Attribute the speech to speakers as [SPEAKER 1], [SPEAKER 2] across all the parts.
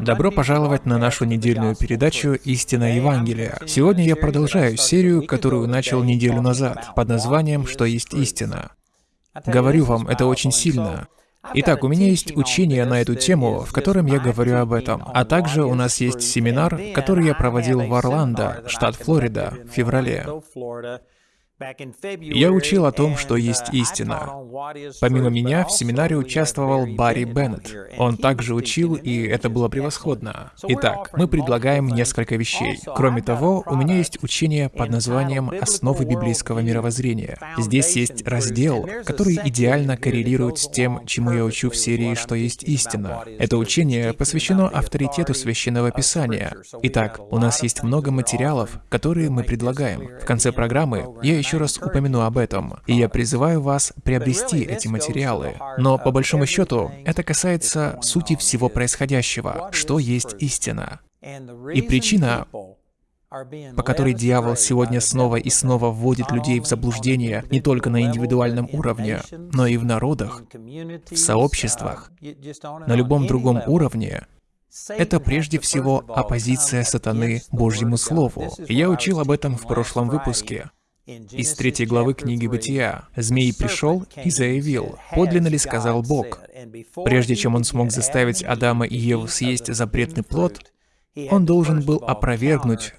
[SPEAKER 1] Добро пожаловать на нашу недельную передачу «Истина Евангелия». Сегодня я продолжаю серию, которую начал неделю назад, под названием «Что есть истина». Говорю вам, это очень сильно. Итак, у меня есть учение на эту тему, в котором я говорю об этом. А также у нас есть семинар, который я проводил в Орландо, штат Флорида, в феврале. Я учил о том, что есть истина. Помимо меня, в семинаре участвовал Барри Беннет. Он также учил, и это было превосходно. Итак, мы предлагаем несколько вещей. Кроме того, у меня есть учение под названием «Основы библейского мировоззрения». Здесь есть раздел, который идеально коррелирует с тем, чему я учу в серии «Что есть истина». Это учение посвящено авторитету Священного Писания. Итак, у нас есть много материалов, которые мы предлагаем. В конце программы я еще еще раз упомяну об этом, и я призываю вас приобрести эти материалы. Но по большому счету, это касается сути всего происходящего, что есть истина. И причина, по которой дьявол сегодня снова и снова вводит людей в заблуждение не только на индивидуальном уровне, но и в народах, в сообществах, на любом другом уровне, это прежде всего оппозиция сатаны Божьему Слову. Я учил об этом в прошлом выпуске из третьей главы книги Бытия. «Змей пришел и заявил, подлинно ли сказал Бог». Прежде чем он смог заставить Адама и Еву съесть запретный плод, он должен был опровергнуть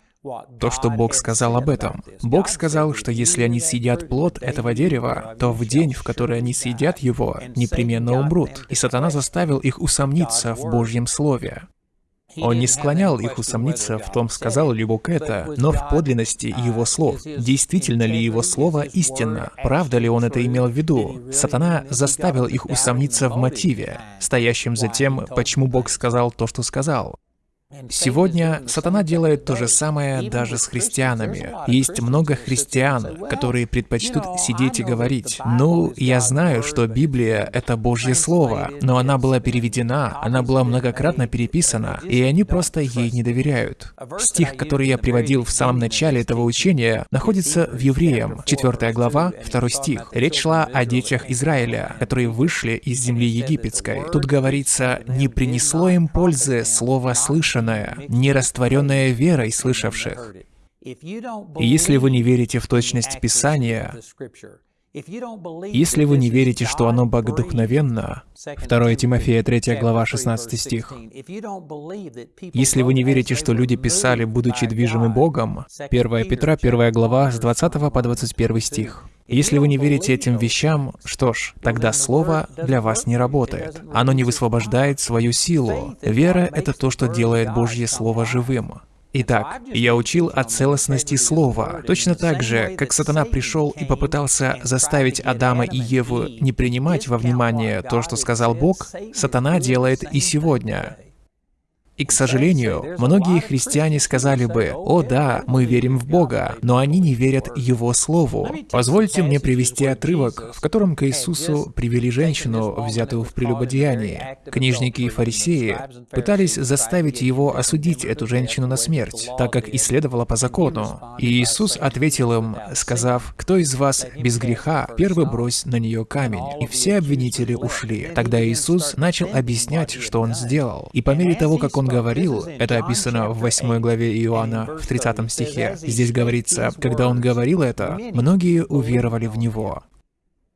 [SPEAKER 1] то, что Бог сказал об этом. Бог сказал, что если они съедят плод этого дерева, то в день, в который они съедят его, непременно умрут. И сатана заставил их усомниться в Божьем Слове. Он не склонял их усомниться в том, сказал ли Бог это, но в подлинности его слов. Действительно ли его слово истинно? Правда ли он это имел в виду? Сатана заставил их усомниться в мотиве, стоящем за тем, почему Бог сказал то, что сказал. Сегодня сатана делает то же самое даже с христианами. Есть много христиан, которые предпочтут сидеть и говорить, «Ну, я знаю, что Библия — это Божье Слово, но она была переведена, она была многократно переписана, и они просто ей не доверяют». Стих, который я приводил в самом начале этого учения, находится в Евреям, 4 глава, 2 стих. Речь шла о детях Израиля, которые вышли из земли египетской. Тут говорится, «Не принесло им пользы слово слышать услышанное, не растворенное верой слышавших. И если вы не верите в точность Писания, если вы не верите, что оно богодухновенно, 2 Тимофея 3 глава 16 стих, если вы не верите, что люди писали, будучи движимы Богом, 1 Петра 1 глава с 20 по 21 стих, если вы не верите этим вещам, что ж, тогда Слово для вас не работает. Оно не высвобождает свою силу. Вера — это то, что делает Божье Слово живым. Итак, я учил о целостности слова. Точно так же, как сатана пришел и попытался заставить Адама и Еву не принимать во внимание то, что сказал Бог, сатана делает и сегодня. И, к сожалению, многие христиане сказали бы, «О да, мы верим в Бога», но они не верят Его Слову. Позвольте мне привести отрывок, в котором к Иисусу привели женщину, взятую в прелюбодеянии. Книжники и фарисеи пытались заставить Его осудить эту женщину на смерть, так как исследовала по закону. И Иисус ответил им, сказав, «Кто из вас без греха, первый брось на нее камень». И все обвинители ушли. Тогда Иисус начал объяснять, что Он сделал. И по мере того, как Он говорил, это описано в 8 главе Иоанна, в 30 стихе. Здесь говорится, когда он говорил это, многие уверовали в него.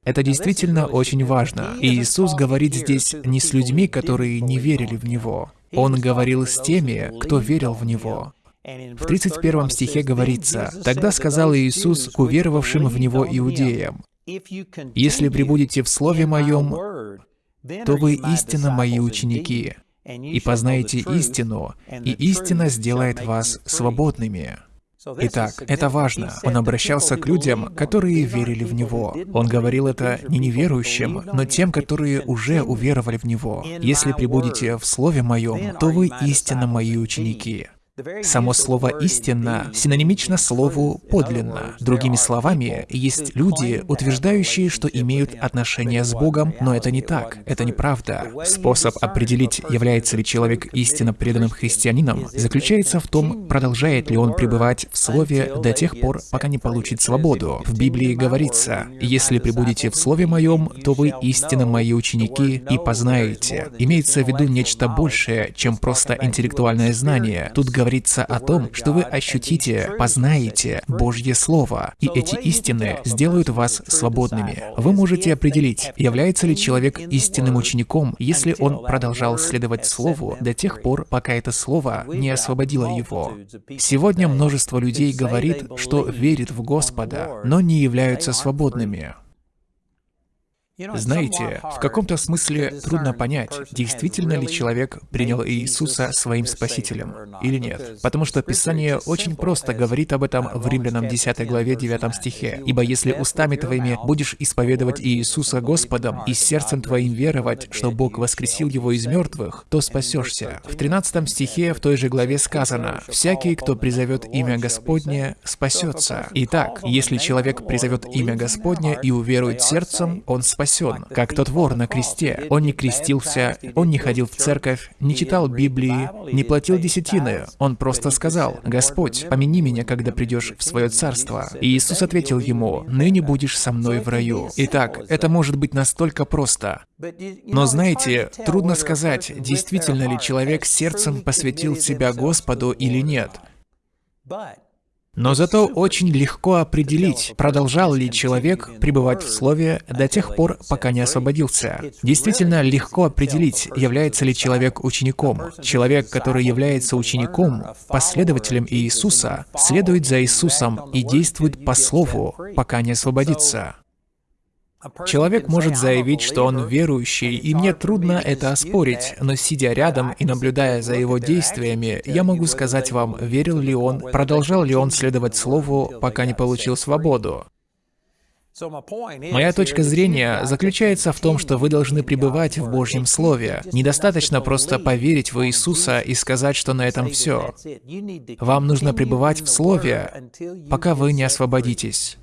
[SPEAKER 1] Это действительно очень важно. И Иисус говорит здесь не с людьми, которые не верили в Него. Он говорил с теми, кто верил в Него. В 31 стихе говорится, «Тогда сказал Иисус к уверовавшим в Него иудеям, «Если прибудете в Слове Моем, то вы истинно Мои ученики, и познаете истину, и истина сделает вас свободными». Итак, это важно. Он обращался к людям, которые верили в Него. Он говорил это не неверующим, но тем, которые уже уверовали в Него. «Если прибудете в Слове Моем, то вы истинно Мои ученики». Само слово «истинно» синонимично слову «подлинно». Другими словами, есть люди, утверждающие, что имеют отношения с Богом, но это не так, это неправда. Способ определить, является ли человек истинно преданным христианином, заключается в том, продолжает ли он пребывать в Слове до тех пор, пока не получит свободу. В Библии говорится, «Если пребудете в Слове Моем, то вы истинно Мои ученики и познаете». Имеется в виду нечто большее, чем просто интеллектуальное знание. Тут говорится о том, что вы ощутите, познаете Божье Слово, и эти истины сделают вас свободными. Вы можете определить, является ли человек истинным учеником, если он продолжал следовать Слову до тех пор, пока это Слово не освободило его. Сегодня множество людей говорит, что верит в Господа, но не являются свободными. Знаете, в каком-то смысле трудно понять, действительно ли человек принял Иисуса своим Спасителем или нет. Потому что Писание очень просто говорит об этом в Римлянам 10 главе 9 стихе. «Ибо если устами твоими будешь исповедовать Иисуса Господом и сердцем твоим веровать, что Бог воскресил Его из мертвых, то спасешься». В 13 стихе в той же главе сказано «Всякий, кто призовет имя Господне, спасется». Итак, если человек призовет имя Господне и уверует сердцем, он спасется спасен, как тот вор на кресте. Он не крестился, он не ходил в церковь, не читал Библии, не платил десятины. Он просто сказал, «Господь, помяни меня, когда придешь в свое царство». И Иисус ответил ему, «Ныне будешь со мной в раю». Итак, это может быть настолько просто. Но знаете, трудно сказать, действительно ли человек сердцем посвятил себя Господу или нет. Но зато очень легко определить, продолжал ли человек пребывать в Слове до тех пор, пока не освободился. Действительно легко определить, является ли человек учеником. Человек, который является учеником, последователем Иисуса, следует за Иисусом и действует по Слову, пока не освободится. Человек может заявить, что он верующий, и мне трудно это оспорить, но сидя рядом и наблюдая за его действиями, я могу сказать вам, верил ли он, продолжал ли он следовать Слову, пока не получил свободу. Моя точка зрения заключается в том, что вы должны пребывать в Божьем Слове. Недостаточно просто поверить в Иисуса и сказать, что на этом все. Вам нужно пребывать в Слове, пока вы не освободитесь.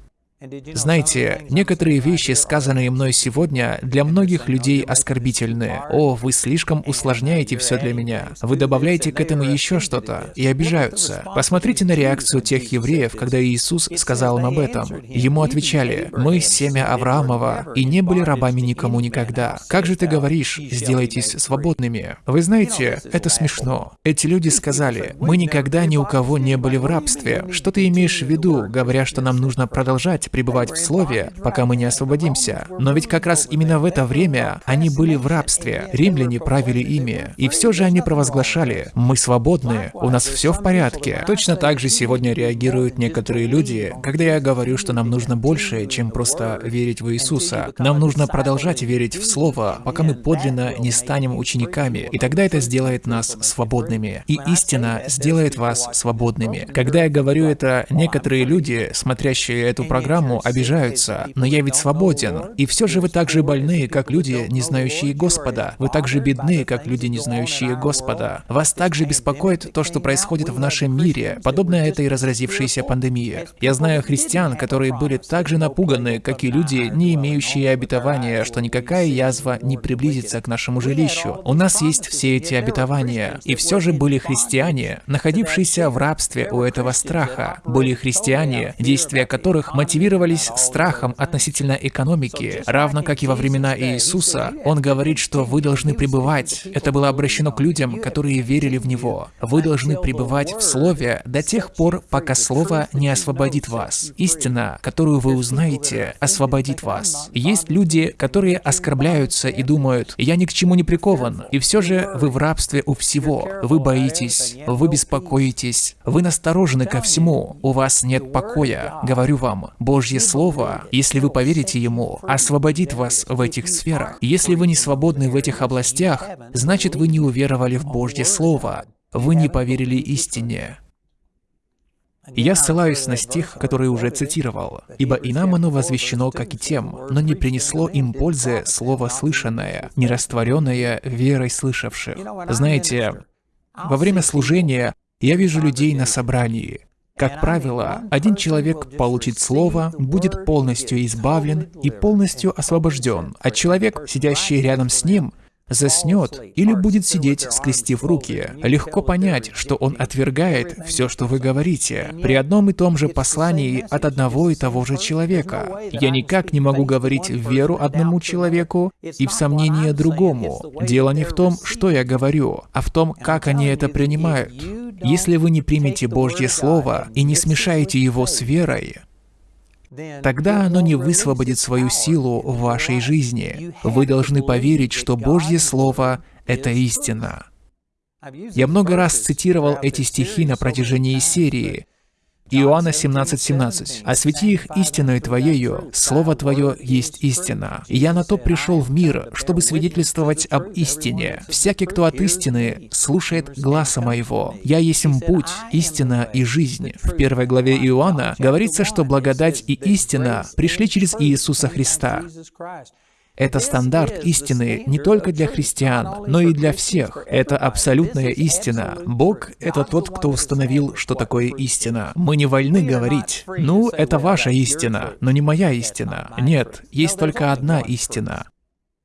[SPEAKER 1] Знаете, некоторые вещи, сказанные мной сегодня, для многих людей оскорбительны. О, вы слишком усложняете все для меня. Вы добавляете к этому еще что-то и обижаются. Посмотрите на реакцию тех евреев, когда Иисус сказал им об этом. Ему отвечали, «Мы семя Авраамова и не были рабами никому никогда. Как же ты говоришь, сделайтесь свободными?» Вы знаете, это смешно. Эти люди сказали, «Мы никогда ни у кого не были в рабстве». Что ты имеешь в виду, говоря, что нам нужно продолжать пребывать в Слове, пока мы не освободимся. Но ведь как раз именно в это время они были в рабстве, римляне правили ими. И все же они провозглашали, мы свободны, у нас все в порядке. Точно так же сегодня реагируют некоторые люди, когда я говорю, что нам нужно больше, чем просто верить в Иисуса. Нам нужно продолжать верить в Слово, пока мы подлинно не станем учениками, и тогда это сделает нас свободными. И истина сделает вас свободными. Когда я говорю это, некоторые люди, смотрящие эту программу, программу, обижаются. Но я ведь свободен. И все же вы так же больны, как люди, не знающие Господа. Вы так же бедны, как люди, не знающие Господа. Вас также беспокоит то, что происходит в нашем мире, подобно этой разразившейся пандемии. Я знаю христиан, которые были так же напуганы, как и люди, не имеющие обетования, что никакая язва не приблизится к нашему жилищу. У нас есть все эти обетования. И все же были христиане, находившиеся в рабстве у этого страха. Были христиане, действия которых мотивировали мотивировались страхом относительно экономики, равно как и во времена Иисуса. Он говорит, что вы должны пребывать. Это было обращено к людям, которые верили в Него. Вы должны пребывать в Слове до тех пор, пока Слово не освободит вас. Истина, которую вы узнаете, освободит вас. Есть люди, которые оскорбляются и думают, «Я ни к чему не прикован», и все же вы в рабстве у всего. Вы боитесь, вы беспокоитесь, вы насторожены ко всему, у вас нет покоя. Говорю вам, Божье Божье Слово, если вы поверите Ему, освободит вас в этих сферах. Если вы не свободны в этих областях, значит вы не уверовали в Божье Слово. Вы не поверили истине. Я ссылаюсь на стих, который уже цитировал. «Ибо и нам оно возвещено, как и тем, но не принесло им пользы слово слышанное, не растворенное верой слышавших». Знаете, во время служения Я вижу людей на собрании. Как правило, один человек получит слово, будет полностью избавлен и полностью освобожден, а человек, сидящий рядом с ним, заснет или будет сидеть, скрестив руки. Легко понять, что он отвергает все, что вы говорите, при одном и том же послании от одного и того же человека. Я никак не могу говорить в веру одному человеку и в сомнение другому. Дело не в том, что я говорю, а в том, как они это принимают. Если вы не примете Божье Слово и не смешаете его с верой, тогда оно не высвободит свою силу в вашей жизни. Вы должны поверить, что Божье Слово — это истина. Я много раз цитировал эти стихи на протяжении серии, Иоанна 17:17. 17. «Освети их истиною Твоею, Слово Твое есть истина. И я на то пришел в мир, чтобы свидетельствовать об истине. Всякий, кто от истины, слушает гласа моего. Я есть им путь, истина и жизнь». В первой главе Иоанна говорится, что благодать и истина пришли через Иисуса Христа. Это стандарт истины не только для христиан, но и для всех. Это абсолютная истина. Бог — это тот, кто установил, что такое истина. Мы не вольны говорить, ну, это ваша истина, но не моя истина. Нет, есть только одна истина.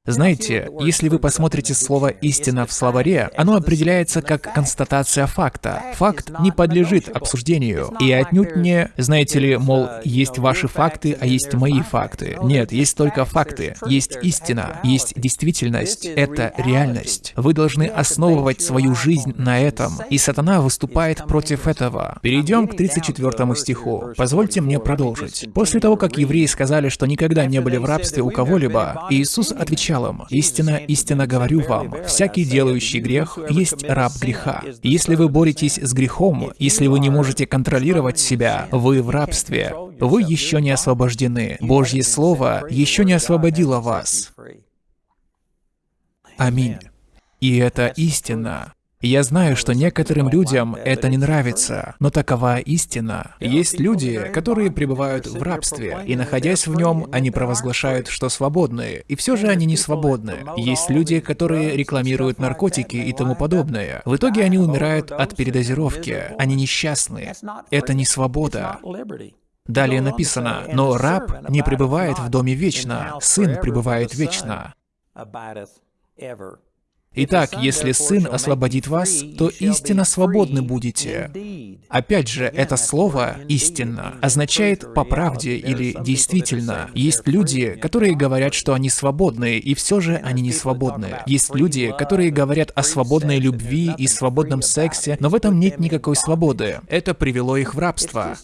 [SPEAKER 1] Знаете, если вы посмотрите слово «истина» в словаре, оно определяется как констатация факта. Факт не подлежит обсуждению. И отнюдь не, знаете ли, мол, есть ваши факты, а есть мои факты. Нет, есть только факты. Есть истина, есть действительность. Это реальность. Вы должны основывать свою жизнь на этом. И сатана выступает против этого. Перейдем к 34 стиху. Позвольте мне продолжить. После того, как евреи сказали, что никогда не были в рабстве у кого-либо, Иисус отвечал началом. «Истина, истина говорю вам, всякий делающий грех есть раб греха. Если вы боретесь с грехом, если вы не можете контролировать себя, вы в рабстве. Вы еще не освобождены. Божье Слово еще не освободило вас». Аминь. И это истина. Я знаю, что некоторым людям это не нравится, но такова истина. Есть люди, которые пребывают в рабстве, и находясь в нем, они провозглашают, что свободны, и все же они не свободны. Есть люди, которые рекламируют наркотики и тому подобное. В итоге они умирают от передозировки. Они несчастны. Это не свобода. Далее написано, «Но раб не пребывает в доме вечно, сын пребывает вечно». Итак, если Сын освободит вас, то истинно свободны будете. Опять же, это слово «истинно» означает «по правде» или «действительно». Есть люди, которые говорят, что они свободны, и все же они не свободны. Есть люди, которые говорят о свободной любви и свободном сексе, но в этом нет никакой свободы. Это привело их в рабство.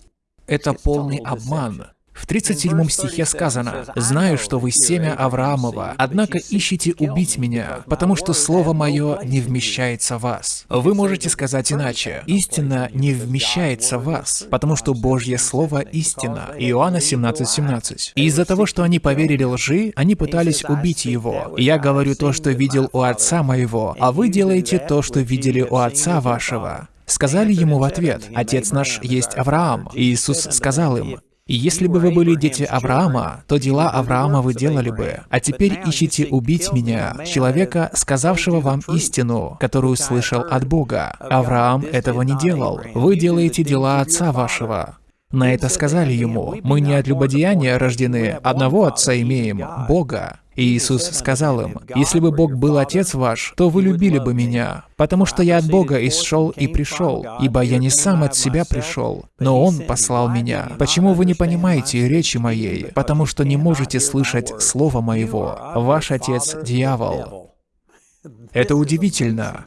[SPEAKER 1] Это полный обман. В 37 стихе сказано, «Знаю, что вы семя Авраамова, однако ищите убить меня, потому что слово мое не вмещается в вас». Вы можете сказать иначе. Истина не вмещается в вас, потому что Божье Слово — истина. Иоанна 17:17. 17. Из-за того, что они поверили лжи, они пытались убить его. Я говорю то, что видел у отца моего, а вы делаете то, что видели у отца вашего. Сказали ему в ответ, «Отец наш есть Авраам». И Иисус сказал им, и если бы вы были дети Авраама, то дела Авраама вы делали бы. А теперь ищите убить меня, человека, сказавшего вам истину, которую слышал от Бога. Авраам этого не делал. Вы делаете дела отца вашего. На это сказали ему, «Мы не от любодеяния рождены, одного Отца имеем, Бога». И Иисус сказал им, «Если бы Бог был Отец ваш, то вы любили бы Меня, потому что я от Бога исшел и пришел, ибо я не сам от себя пришел, но Он послал Меня. Почему вы не понимаете речи Моей? Потому что не можете слышать Слова Моего. Ваш Отец — дьявол». Это удивительно.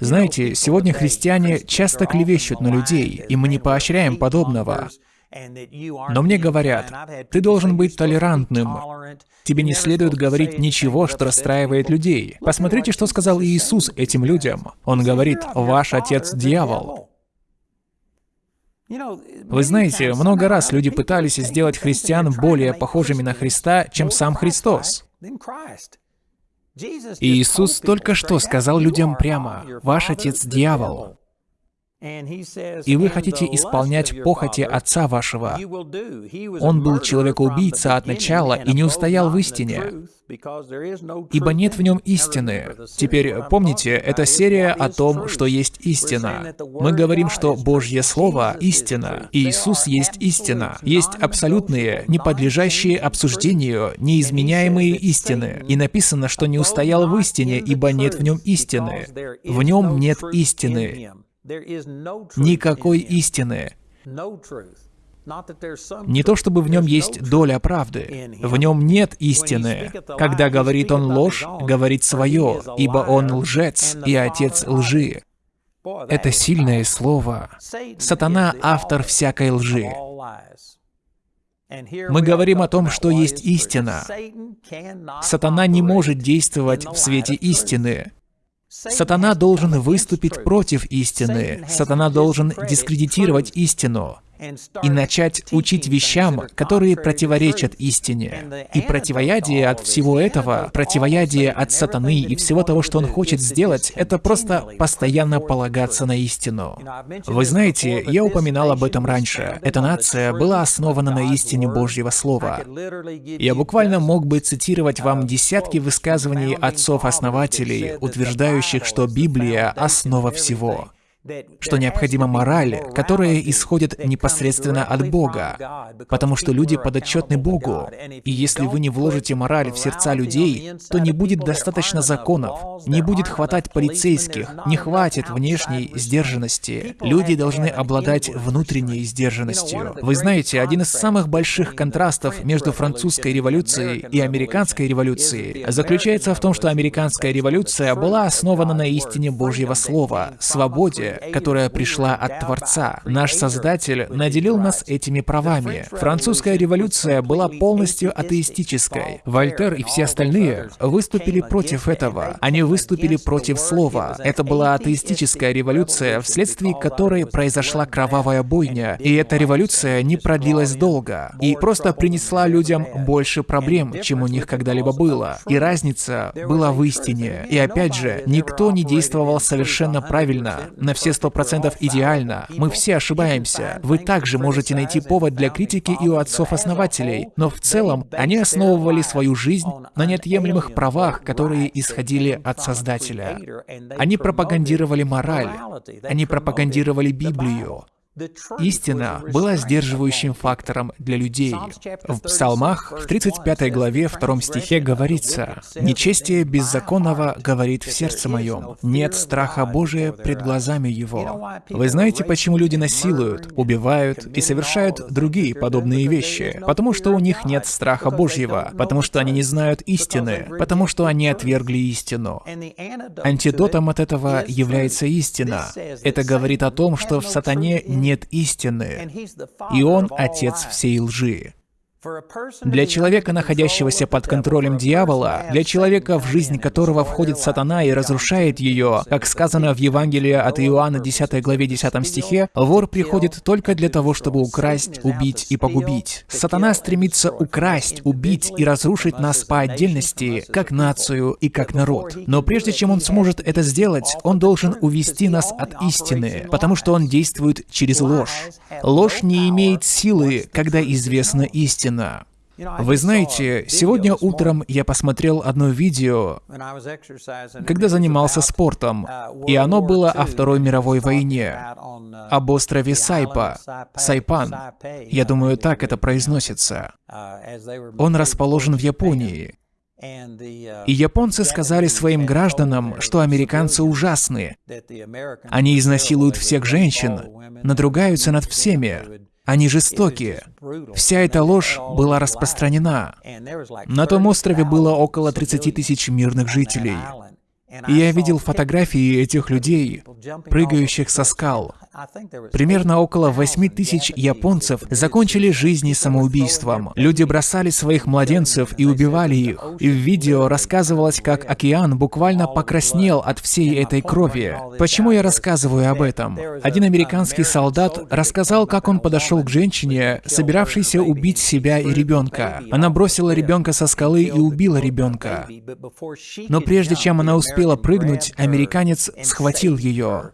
[SPEAKER 1] Знаете, сегодня христиане часто клевещут на людей, и мы не поощряем подобного. Но мне говорят, ты должен быть толерантным. Тебе не следует говорить ничего, что расстраивает людей. Посмотрите, что сказал Иисус этим людям. Он говорит, ваш отец дьявол. Вы знаете, много раз люди пытались сделать христиан более похожими на Христа, чем сам Христос. И Иисус только что сказал людям прямо, «Ваш отец — дьявол». И вы хотите исполнять похоти отца вашего. Он был человекоубийца от начала и не устоял в истине, ибо нет в нем истины. Теперь помните, это серия о том, что есть истина. Мы говорим, что Божье Слово — истина, и Иисус есть истина. Есть абсолютные, не подлежащие обсуждению, неизменяемые истины. И написано, что не устоял в истине, ибо нет в нем истины. В нем нет истины. Никакой истины. Не то чтобы в нем есть доля правды, в нем нет истины. Когда говорит он ложь, говорит свое, ибо он лжец и отец лжи. Это сильное слово. Сатана — автор всякой лжи. Мы говорим о том, что есть истина. Сатана не может действовать в свете истины. Сатана должен выступить против истины. Сатана должен дискредитировать истину и начать учить вещам, которые противоречат истине. И противоядие от всего этого, противоядие от сатаны и всего того, что он хочет сделать, это просто постоянно полагаться на истину. Вы знаете, я упоминал об этом раньше. Эта нация была основана на истине Божьего Слова. Я буквально мог бы цитировать вам десятки высказываний отцов-основателей, утверждающих, что Библия — основа всего что необходима мораль, которая исходит непосредственно от Бога, потому что люди подотчетны Богу, и если вы не вложите мораль в сердца людей, то не будет достаточно законов, не будет хватать полицейских, не хватит внешней сдержанности. Люди должны обладать внутренней сдержанностью. Вы знаете, один из самых больших контрастов между французской революцией и американской революцией заключается в том, что американская революция была основана на истине Божьего Слова, свободе, которая пришла от Творца. Наш Создатель наделил нас этими правами. Французская революция была полностью атеистической. Вольтер и все остальные выступили против этого. Они выступили против слова. Это была атеистическая революция, вследствие которой произошла кровавая бойня. И эта революция не продлилась долго. И просто принесла людям больше проблем, чем у них когда-либо было. И разница была в истине. И опять же, никто не действовал совершенно правильно на все все сто процентов идеально. Мы все ошибаемся. Вы также можете найти повод для критики и у отцов-основателей, но в целом они основывали свою жизнь на неотъемлемых правах, которые исходили от Создателя. Они пропагандировали мораль, они пропагандировали Библию, Истина была сдерживающим фактором для людей. В Псалмах, в 35 главе, 2 стихе говорится, «Нечестие беззаконного говорит в сердце моем, нет страха Божия пред глазами его». Вы знаете, почему люди насилуют, убивают и совершают другие подобные вещи? Потому что у них нет страха Божьего, потому что они не знают истины, потому что они отвергли истину. Антидотом от этого является истина. Это говорит о том, что в сатане нет истины, и он отец всей лжи. Для человека, находящегося под контролем дьявола, для человека, в жизнь которого входит сатана и разрушает ее, как сказано в Евангелии от Иоанна 10 главе 10 стихе, вор приходит только для того, чтобы украсть, убить и погубить. Сатана стремится украсть, убить и разрушить нас по отдельности, как нацию и как народ. Но прежде чем он сможет это сделать, он должен увести нас от истины, потому что он действует через ложь. Ложь не имеет силы, когда известна истина истина. Вы знаете, сегодня утром я посмотрел одно видео, когда занимался спортом, и оно было о Второй мировой войне, об острове Сайпа, Сайпан. Я думаю, так это произносится. Он расположен в Японии. И японцы сказали своим гражданам, что американцы ужасны. Они изнасилуют всех женщин, надругаются над всеми, они жестокие. Вся эта ложь была распространена. На том острове было около 30 тысяч мирных жителей. И я видел фотографии этих людей, прыгающих со скал. Примерно около 8 тысяч японцев закончили жизни самоубийством. Люди бросали своих младенцев и убивали их. И в видео рассказывалось, как океан буквально покраснел от всей этой крови. Почему я рассказываю об этом? Один американский солдат рассказал, как он подошел к женщине, собиравшейся убить себя и ребенка. Она бросила ребенка со скалы и убила ребенка. Но прежде чем она успела прыгнуть, американец схватил ее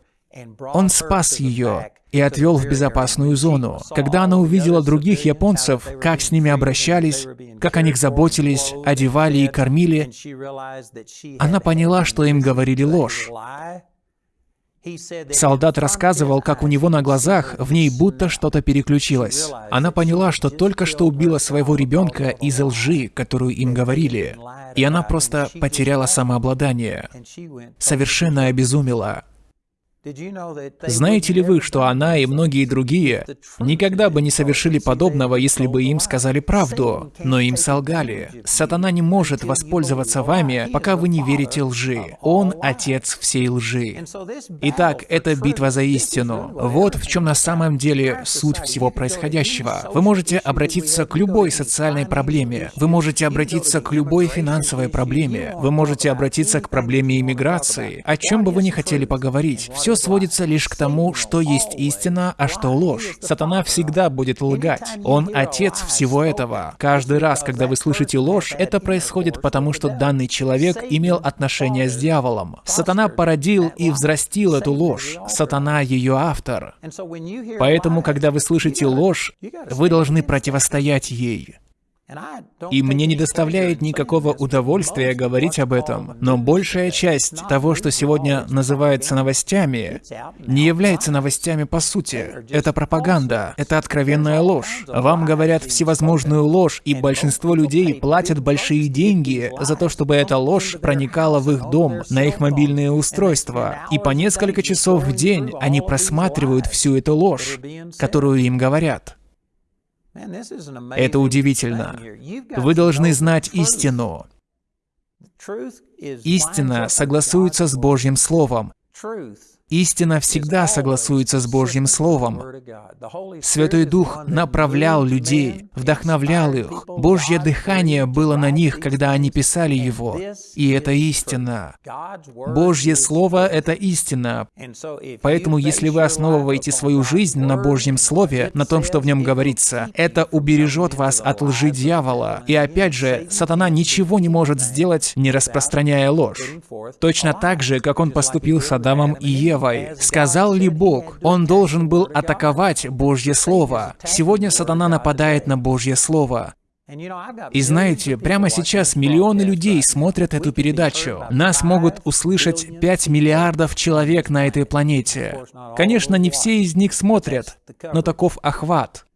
[SPEAKER 1] Он спас ее и отвел в безопасную зону. Когда она увидела других японцев, как с ними обращались, как о них заботились, одевали и кормили, она поняла, что им говорили ложь. Солдат рассказывал, как у него на глазах в ней будто что-то переключилось. Она поняла, что только что убила своего ребенка из-за лжи, которую им говорили. И она просто потеряла самообладание. Совершенно обезумела. Знаете ли вы, что она и многие другие никогда бы не совершили подобного, если бы им сказали правду, но им солгали? Сатана не может воспользоваться вами, пока вы не верите лжи. Он — отец всей лжи. Итак, это битва за истину. Вот в чем на самом деле суть всего происходящего. Вы можете обратиться к любой социальной проблеме, вы можете обратиться к любой финансовой проблеме, вы можете обратиться к проблеме иммиграции, о чем бы вы ни хотели поговорить. Все все сводится лишь к тому, что есть истина, а что ложь. Сатана всегда будет лгать. Он отец всего этого. Каждый раз, когда вы слышите ложь, это происходит потому, что данный человек имел отношение с дьяволом. Сатана породил и взрастил эту ложь. Сатана ее автор. Поэтому, когда вы слышите ложь, вы должны противостоять ей. И мне не доставляет никакого удовольствия говорить об этом, но большая часть того, что сегодня называется новостями, не является новостями по сути. Это пропаганда, это откровенная ложь. Вам говорят всевозможную ложь, и большинство людей платят большие деньги за то, чтобы эта ложь проникала в их дом, на их мобильные устройства. И по несколько часов в день они просматривают всю эту ложь, которую им говорят. Это удивительно. Вы должны знать истину. Истина согласуется с Божьим Словом. Истина всегда согласуется с Божьим Словом. Святой Дух направлял людей, вдохновлял их. Божье дыхание было на них, когда они писали его. И это истина. Божье Слово — это истина. Поэтому, если вы основываете свою жизнь на Божьем Слове, на том, что в нем говорится, это убережет вас от лжи дьявола. И опять же, сатана ничего не может сделать, не распространяя ложь. Точно так же, как он поступил с Адамом и Евой. Евой. Сказал ли Бог? Он должен был атаковать Божье Слово. Сегодня сатана нападает на Божье Слово. И знаете, прямо сейчас миллионы людей смотрят эту передачу. Нас могут услышать 5 миллиардов человек на этой планете. Конечно, не все из них смотрят, но таков охват.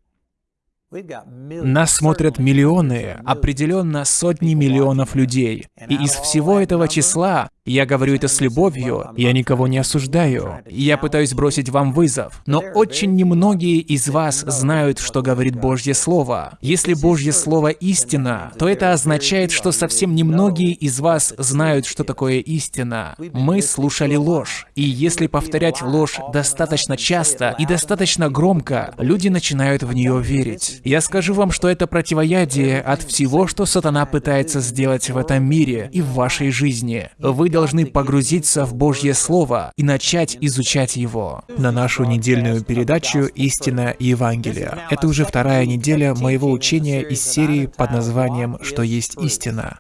[SPEAKER 1] Нас смотрят миллионы, определенно сотни миллионов людей. И из всего этого числа я говорю это с любовью, я никого не осуждаю. Я пытаюсь бросить вам вызов. Но очень немногие из вас знают, что говорит Божье Слово. Если Божье Слово истина, то это означает, что совсем немногие из вас знают, что такое истина. Мы слушали ложь. И если повторять ложь достаточно часто и достаточно громко, люди начинают в нее верить. Я скажу вам, что это противоядие от всего, что сатана пытается сделать в этом мире и в вашей жизни. Вы должны погрузиться в Божье Слово и начать изучать его. На нашу недельную передачу «Истина и Евангелие». Это уже вторая неделя моего учения из серии под названием «Что есть истина».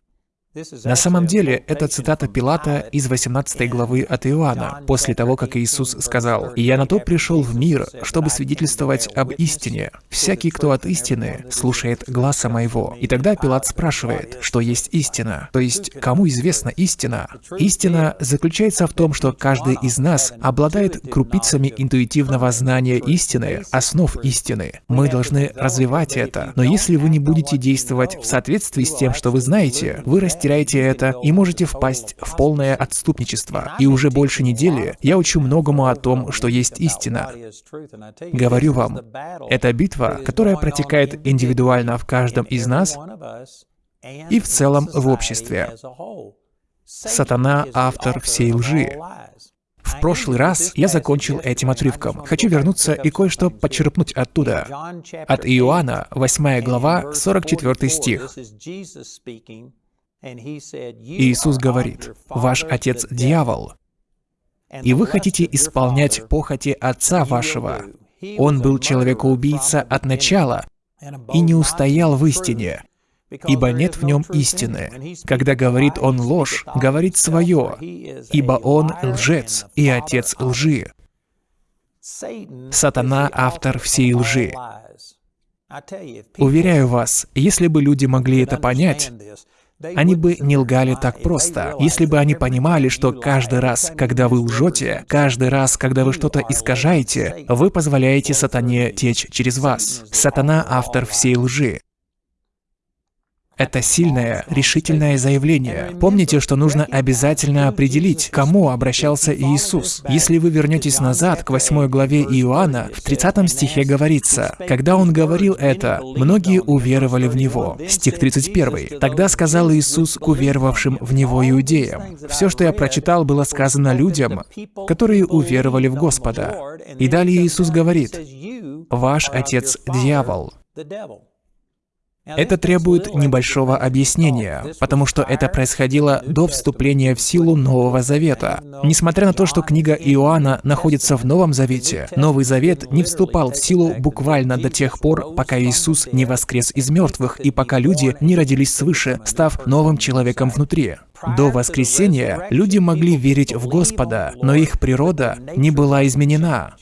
[SPEAKER 1] На самом деле, это цитата Пилата из 18 главы от Иоанна, после того, как Иисус сказал, «И я на то пришел в мир, чтобы свидетельствовать об истине. Всякий, кто от истины, слушает гласа моего». И тогда Пилат спрашивает, что есть истина, то есть кому известна истина? Истина заключается в том, что каждый из нас обладает крупицами интуитивного знания истины, основ истины. Мы должны развивать это. Но если вы не будете действовать в соответствии с тем, что вы знаете, вы растете теряете это и можете впасть в полное отступничество. И уже больше недели я учу многому о том, что есть истина. Говорю вам, это битва, которая протекает индивидуально в каждом из нас и в целом в обществе. Сатана — автор всей лжи. В прошлый раз я закончил этим отрывком. Хочу вернуться и кое-что подчерпнуть оттуда. От Иоанна, 8 глава, 44 стих. Иисус говорит, «Ваш отец — дьявол, и вы хотите исполнять похоти отца вашего. Он был человекоубийца от начала и не устоял в истине, ибо нет в нем истины. Когда говорит он ложь, говорит свое, ибо он лжец и отец лжи. Сатана — автор всей лжи. Уверяю вас, если бы люди могли это понять, они бы не лгали так просто, если бы они понимали, что каждый раз, когда вы лжете, каждый раз, когда вы что-то искажаете, вы позволяете сатане течь через вас. Сатана — автор всей лжи. Это сильное, решительное заявление. Помните, что нужно обязательно определить, кому обращался Иисус. Если вы вернетесь назад к 8 главе Иоанна, в 30 стихе говорится, «Когда Он говорил это, многие уверовали в Него». Стих 31. «Тогда сказал Иисус к уверовавшим в Него иудеям». Все, что я прочитал, было сказано людям, которые уверовали в Господа. И далее Иисус говорит, «Ваш отец – дьявол». Это требует небольшого объяснения, потому что это происходило до вступления в силу Нового Завета. Несмотря на то, что книга Иоанна находится в Новом Завете, Новый Завет не вступал в силу буквально до тех пор, пока Иисус не воскрес из мертвых и пока люди не родились свыше, став новым человеком внутри. До воскресения люди могли верить в Господа, но их природа не была изменена.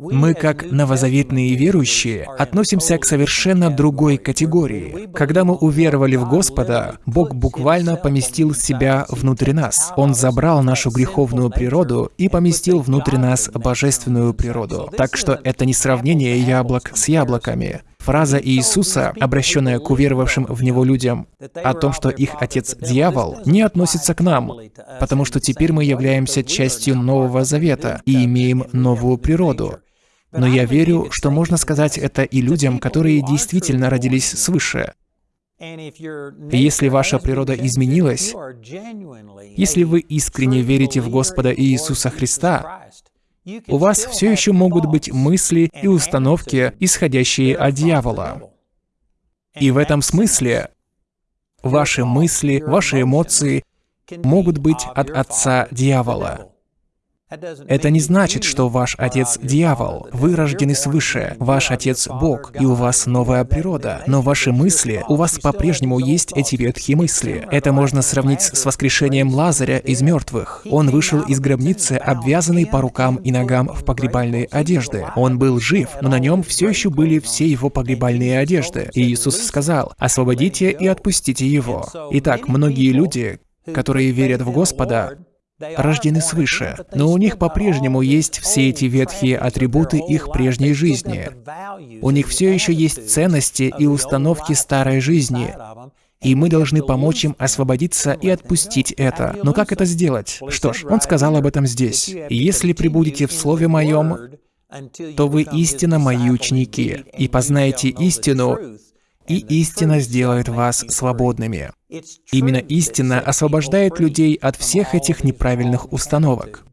[SPEAKER 1] Мы, как новозаветные верующие, относимся к совершенно другой категории. Когда мы уверовали в Господа, Бог буквально поместил себя внутрь нас. Он забрал нашу греховную природу и поместил внутрь нас божественную природу. Так что это не сравнение яблок с яблоками. Фраза Иисуса, обращенная к уверовавшим в Него людям, о том, что их отец — дьявол, не относится к нам, потому что теперь мы являемся частью Нового Завета и имеем новую природу. Но я верю, что можно сказать это и людям, которые действительно родились свыше. Если ваша природа изменилась, если вы искренне верите в Господа Иисуса Христа, у вас все еще могут быть мысли и установки, исходящие от дьявола. И в этом смысле ваши мысли, ваши эмоции могут быть от отца дьявола. Это не значит, что ваш отец — дьявол. Вы рождены свыше. Ваш отец — Бог, и у вас новая природа. Но ваши мысли, у вас по-прежнему есть эти ветхие мысли. Это можно сравнить с воскрешением Лазаря из мертвых. Он вышел из гробницы, обвязанный по рукам и ногам в погребальные одежды. Он был жив, но на нем все еще были все его погребальные одежды. И Иисус сказал, «Освободите и отпустите его». Итак, многие люди, которые верят в Господа, рождены свыше, но у них по-прежнему есть все эти ветхие атрибуты их прежней жизни. У них все еще есть ценности и установки старой жизни, и мы должны помочь им освободиться и отпустить это. Но как это сделать? Что ж, он сказал об этом здесь. «Если прибудете в Слове Моем, то вы истинно мои ученики, и познаете истину, и истина сделает вас свободными. Именно истина освобождает людей от всех этих неправильных установок.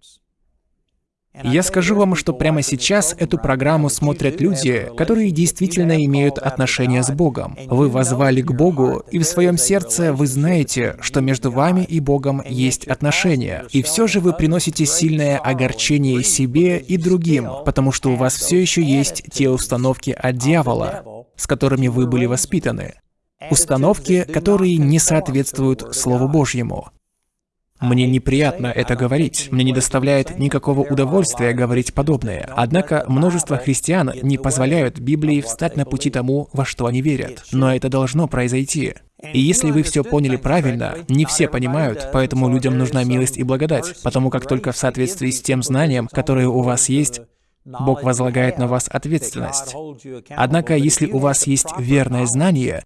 [SPEAKER 1] Я скажу вам, что прямо сейчас эту программу смотрят люди, которые действительно имеют отношения с Богом. Вы возвали к Богу, и в своем сердце вы знаете, что между вами и Богом есть отношения. И все же вы приносите сильное огорчение себе и другим, потому что у вас все еще есть те установки от дьявола, с которыми вы были воспитаны. Установки, которые не соответствуют Слову Божьему. Мне неприятно это говорить, мне не доставляет никакого удовольствия говорить подобное. Однако множество христиан не позволяют Библии встать на пути тому, во что они верят. Но это должно произойти. И если вы все поняли правильно, не все понимают, поэтому людям нужна милость и благодать, потому как только в соответствии с тем знанием, которое у вас есть, Бог возлагает на вас ответственность. Однако, если у вас есть верное знание,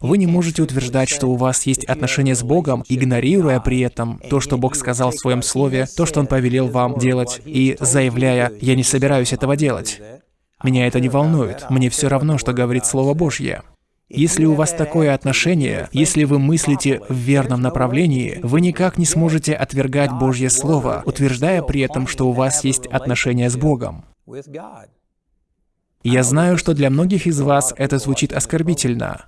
[SPEAKER 1] вы не можете утверждать, что у вас есть отношения с Богом, игнорируя при этом то, что Бог сказал в Своем Слове, то, что Он повелел вам делать, и заявляя «я не собираюсь этого делать». Меня это не волнует, мне все равно, что говорит Слово Божье. Если у вас такое отношение, если вы мыслите в верном направлении, вы никак не сможете отвергать Божье Слово, утверждая при этом, что у вас есть отношения с Богом. Я знаю, что для многих из вас это звучит оскорбительно.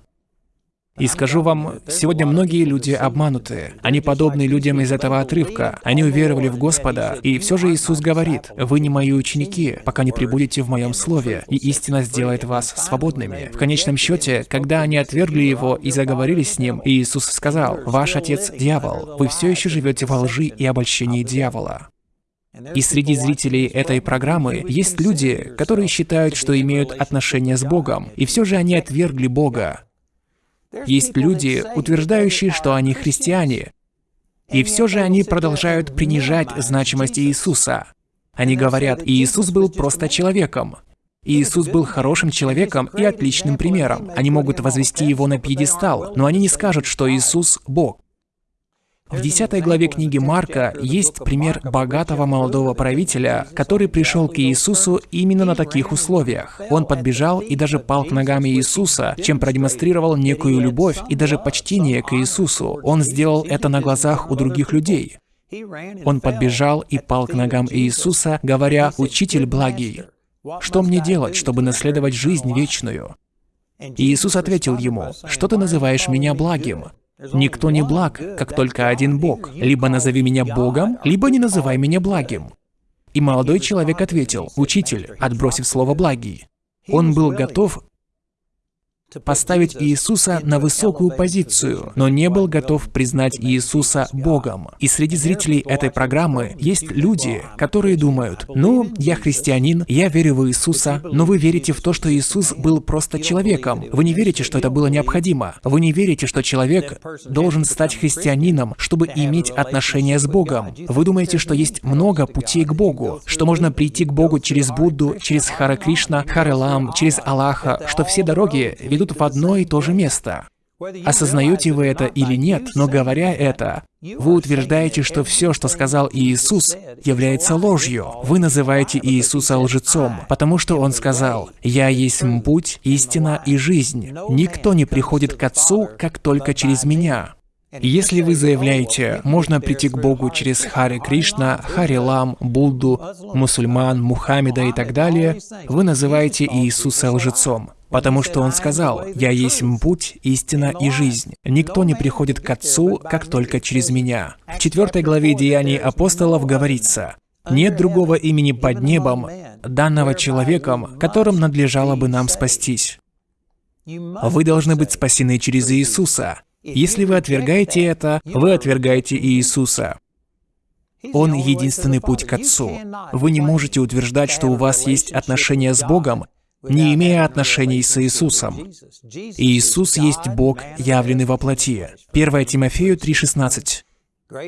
[SPEAKER 1] И скажу вам, сегодня многие люди обмануты. Они подобны людям из этого отрывка. Они уверовали в Господа, и все же Иисус говорит, «Вы не мои ученики, пока не прибудете в моем слове, и истина сделает вас свободными». В конечном счете, когда они отвергли Его и заговорили с Ним, Иисус сказал, «Ваш отец – дьявол. Вы все еще живете во лжи и обольщении дьявола». И среди зрителей этой программы есть люди, которые считают, что имеют отношения с Богом, и все же они отвергли Бога. Есть люди, утверждающие, что они христиане, и все же они продолжают принижать значимость Иисуса. Они говорят, Иисус был просто человеком. Иисус был хорошим человеком и отличным примером. Они могут возвести его на пьедестал, но они не скажут, что Иисус — Бог. В 10 главе книги Марка есть пример богатого молодого правителя, который пришел к Иисусу именно на таких условиях. Он подбежал и даже пал к ногам Иисуса, чем продемонстрировал некую любовь и даже почтение к Иисусу. Он сделал это на глазах у других людей. Он подбежал и пал к ногам Иисуса, говоря, «Учитель благий, что мне делать, чтобы наследовать жизнь вечную?» Иисус ответил ему, «Что ты называешь меня благим? Никто не благ, как только один Бог. Либо назови меня Богом, либо не называй меня благим». И молодой человек ответил, «Учитель», отбросив слово «благий». Он был готов поставить Иисуса на высокую позицию, но не был готов признать Иисуса Богом. И среди зрителей этой программы есть люди, которые думают, ну, я христианин, я верю в Иисуса, но вы верите в то, что Иисус был просто человеком. Вы не верите, что это было необходимо. Вы не верите, что человек должен стать христианином, чтобы иметь отношения с Богом. Вы думаете, что есть много путей к Богу, что можно прийти к Богу через Будду, через Хара Кришна, Харелам, через Аллаха, что все дороги ведут в одно и то же место. Осознаете вы это или нет, но говоря это, вы утверждаете, что все, что сказал Иисус, является ложью. Вы называете Иисуса лжецом, потому что Он сказал, «Я есть путь, истина и жизнь. Никто не приходит к Отцу, как только через Меня». Если вы заявляете, можно прийти к Богу через Хари Кришна, Хари Лам, Будду, мусульман, Мухаммеда и так далее, вы называете Иисуса лжецом. Потому что Он сказал, «Я есть путь, истина и жизнь. Никто не приходит к Отцу, как только через Меня». В четвертой главе Деяний апостолов говорится, «Нет другого имени под небом, данного человеком, которым надлежало бы нам спастись». Вы должны быть спасены через Иисуса. Если вы отвергаете это, вы отвергаете Иисуса. Он единственный путь к Отцу. Вы не можете утверждать, что у вас есть отношения с Богом, не имея отношений с Иисусом. Иисус есть Бог, явленный во плоти. 1 Тимофею 3,16.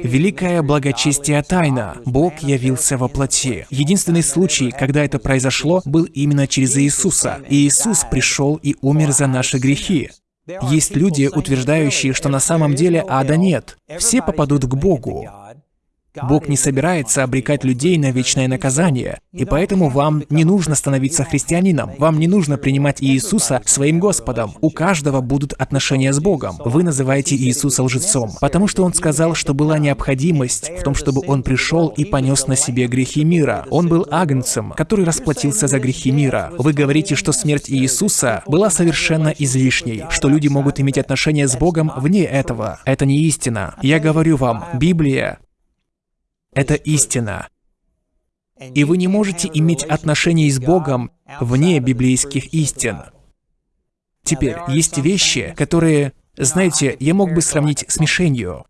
[SPEAKER 1] Великая благочестие тайна. Бог явился во плоти. Единственный случай, когда это произошло, был именно через Иисуса. Иисус пришел и умер за наши грехи. Есть люди, утверждающие, что на самом деле ада нет. Все попадут к Богу. Бог не собирается обрекать людей на вечное наказание, и поэтому вам не нужно становиться христианином, вам не нужно принимать Иисуса своим Господом. У каждого будут отношения с Богом. Вы называете Иисуса лжецом, потому что Он сказал, что была необходимость в том, чтобы Он пришел и понес на себе грехи мира. Он был агнцем, который расплатился за грехи мира. Вы говорите, что смерть Иисуса была совершенно излишней, что люди могут иметь отношения с Богом вне этого. Это не истина. Я говорю вам, Библия это истина. И вы не можете иметь отношения с Богом вне библейских истин. Теперь, есть вещи, которые, знаете, я мог бы сравнить с мишенью.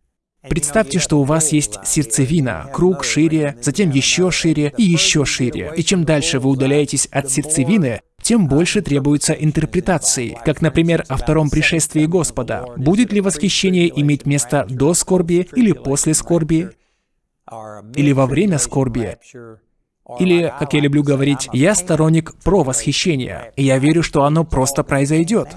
[SPEAKER 1] Представьте, что у вас есть сердцевина, круг шире, затем еще шире и еще шире. И чем дальше вы удаляетесь от сердцевины, тем больше требуется интерпретации, как, например, о втором пришествии Господа. Будет ли восхищение иметь место до скорби или после скорби? Или во время скорби, или, как я люблю говорить, я сторонник про восхищения, и я верю, что оно просто произойдет.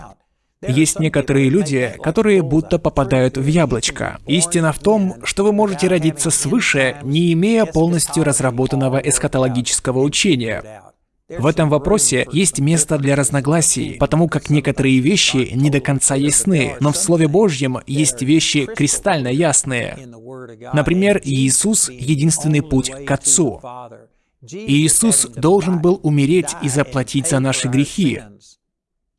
[SPEAKER 1] Есть некоторые люди, которые будто попадают в яблочко. Истина в том, что вы можете родиться свыше, не имея полностью разработанного эсхатологического учения. В этом вопросе есть место для разногласий, потому как некоторые вещи не до конца ясны, но в Слове Божьем есть вещи кристально ясные. Например, Иисус — единственный путь к Отцу. Иисус должен был умереть и заплатить за наши грехи.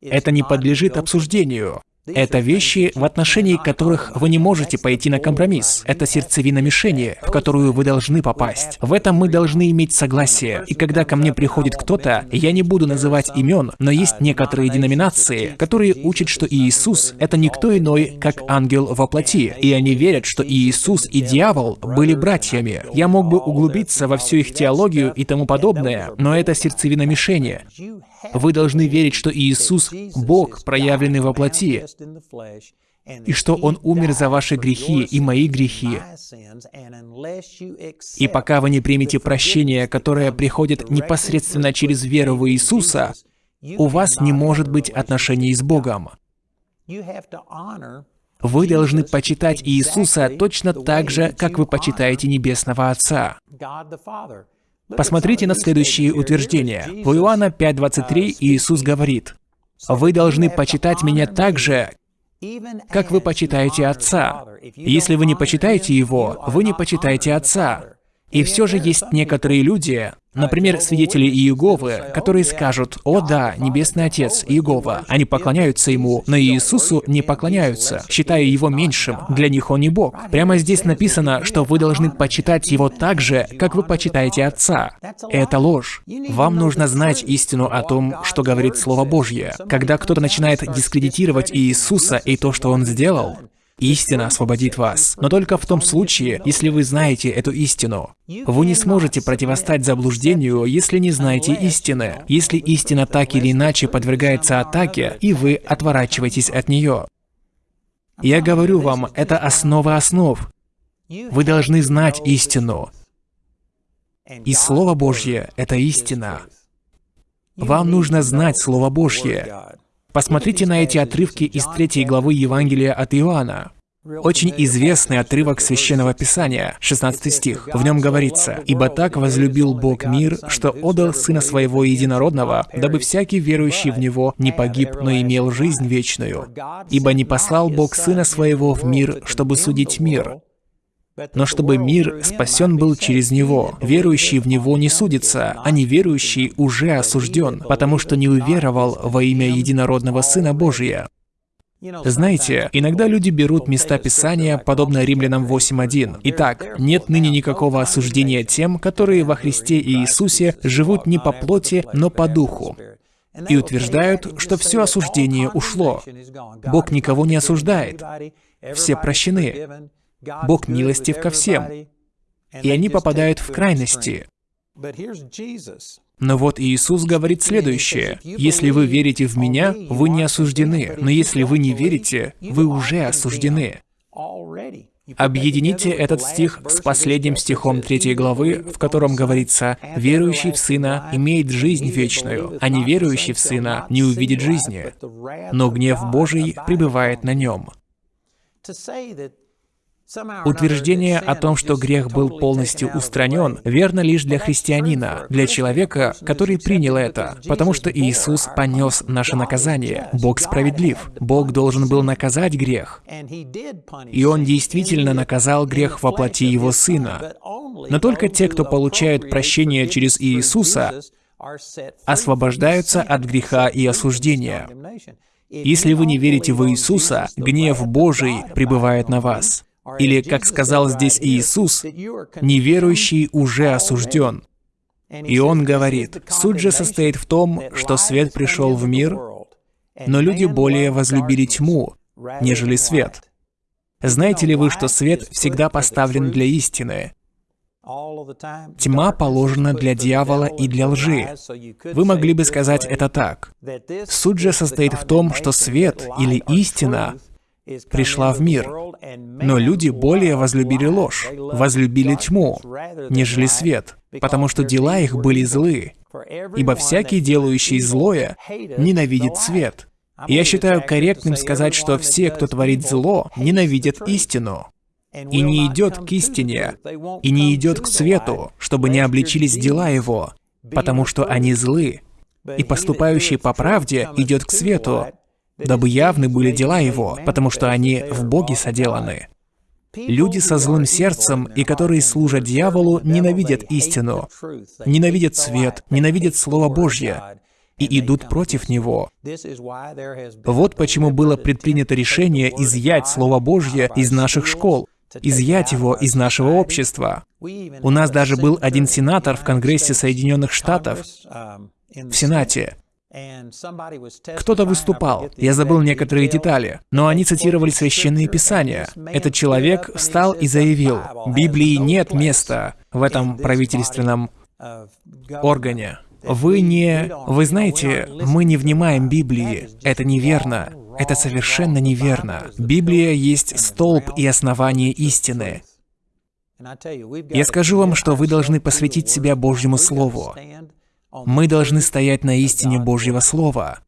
[SPEAKER 1] Это не подлежит обсуждению. Это вещи, в отношении которых вы не можете пойти на компромисс. Это сердцевина мишени, в которую вы должны попасть. В этом мы должны иметь согласие. И когда ко мне приходит кто-то, я не буду называть имен, но есть некоторые деноминации, которые учат, что Иисус — это никто иной, как ангел во плоти. И они верят, что Иисус и дьявол были братьями. Я мог бы углубиться во всю их теологию и тому подобное, но это сердцевина мишени. Вы должны верить, что Иисус — Бог, проявленный во плоти, и что Он умер за ваши грехи и мои грехи. И пока вы не примете прощение, которое приходит непосредственно через веру в Иисуса, у вас не может быть отношений с Богом. Вы должны почитать Иисуса точно так же, как вы почитаете Небесного Отца. Посмотрите на следующие утверждения. В Иоанна 5.23 Иисус говорит, «Вы должны почитать Меня так же, как вы почитаете Отца. Если вы не почитаете Его, вы не почитаете Отца. И все же есть некоторые люди, например, свидетели Иеговы, которые скажут, «О да, Небесный Отец, Иегова». Они поклоняются Ему, но Иисусу не поклоняются, считая Его меньшим. Для них Он не Бог. Прямо здесь написано, что вы должны почитать Его так же, как вы почитаете Отца. Это ложь. Вам нужно знать истину о том, что говорит Слово Божье. Когда кто-то начинает дискредитировать Иисуса и то, что Он сделал, Истина освободит вас, но только в том случае, если вы знаете эту истину. Вы не сможете противостать заблуждению, если не знаете истины. Если истина так или иначе подвергается атаке, и вы отворачиваетесь от нее. Я говорю вам, это основа основ. Вы должны знать истину. И Слово Божье — это истина. Вам нужно знать Слово Божье. Посмотрите на эти отрывки из третьей главы Евангелия от Иоанна. Очень известный отрывок Священного Писания, 16 стих. В нем говорится, «Ибо так возлюбил Бог мир, что отдал Сына Своего Единородного, дабы всякий верующий в Него не погиб, но имел жизнь вечную. Ибо не послал Бог Сына Своего в мир, чтобы судить мир, но чтобы мир спасен был через Него. Верующий в Него не судится, а неверующий уже осужден, потому что не уверовал во имя Единородного Сына Божия. Знаете, иногда люди берут места Писания, подобно Римлянам 8.1. Итак, нет ныне никакого осуждения тем, которые во Христе Иисусе живут не по плоти, но по духу. И утверждают, что все осуждение ушло. Бог никого не осуждает. Все прощены. Бог милостив ко всем. И они попадают в крайности. Но вот Иисус говорит следующее. «Если вы верите в Меня, вы не осуждены, но если вы не верите, вы уже осуждены». Объедините этот стих с последним стихом третьей главы, в котором говорится «Верующий в Сына имеет жизнь вечную, а неверующий в Сына не увидит жизни, но гнев Божий пребывает на нем». Утверждение о том, что грех был полностью устранен, верно лишь для христианина, для человека, который принял это, потому что Иисус понес наше наказание. Бог справедлив. Бог должен был наказать грех. И Он действительно наказал грех во плоти Его Сына. Но только те, кто получают прощение через Иисуса, освобождаются от греха и осуждения. Если вы не верите в Иисуса, гнев Божий пребывает на вас. Или, как сказал здесь Иисус, неверующий уже осужден. И он говорит, суть же состоит в том, что свет пришел в мир, но люди более возлюбили тьму, нежели свет. Знаете ли вы, что свет всегда поставлен для истины? Тьма положена для дьявола и для лжи. Вы могли бы сказать это так. Суть же состоит в том, что свет или истина пришла в мир. Но люди более возлюбили ложь, возлюбили тьму, нежели свет, потому что дела их были злы. Ибо всякий, делающий злое, ненавидит свет. я считаю корректным сказать, что все, кто творит зло, ненавидят истину. И не идет к истине, и не идет к свету, чтобы не обличились дела его, потому что они злы. И поступающий по правде идет к свету, дабы явны были дела его, потому что они в Боге соделаны. Люди со злым сердцем и которые служат дьяволу, ненавидят истину, ненавидят свет, ненавидят Слово Божье. и идут против него. Вот почему было предпринято решение изъять Слово Божье из наших школ, изъять его из нашего общества. У нас даже был один сенатор в Конгрессе Соединенных Штатов, в Сенате. Кто-то выступал, я забыл некоторые детали, но они цитировали священные писания. Этот человек встал и заявил, Библии нет места в этом правительственном органе. Вы не... Вы знаете, мы не внимаем Библии. Это неверно. Это совершенно неверно. Библия есть столб и основание истины. Я скажу вам, что вы должны посвятить себя Божьему Слову. Мы должны стоять на истине Божьего Слова.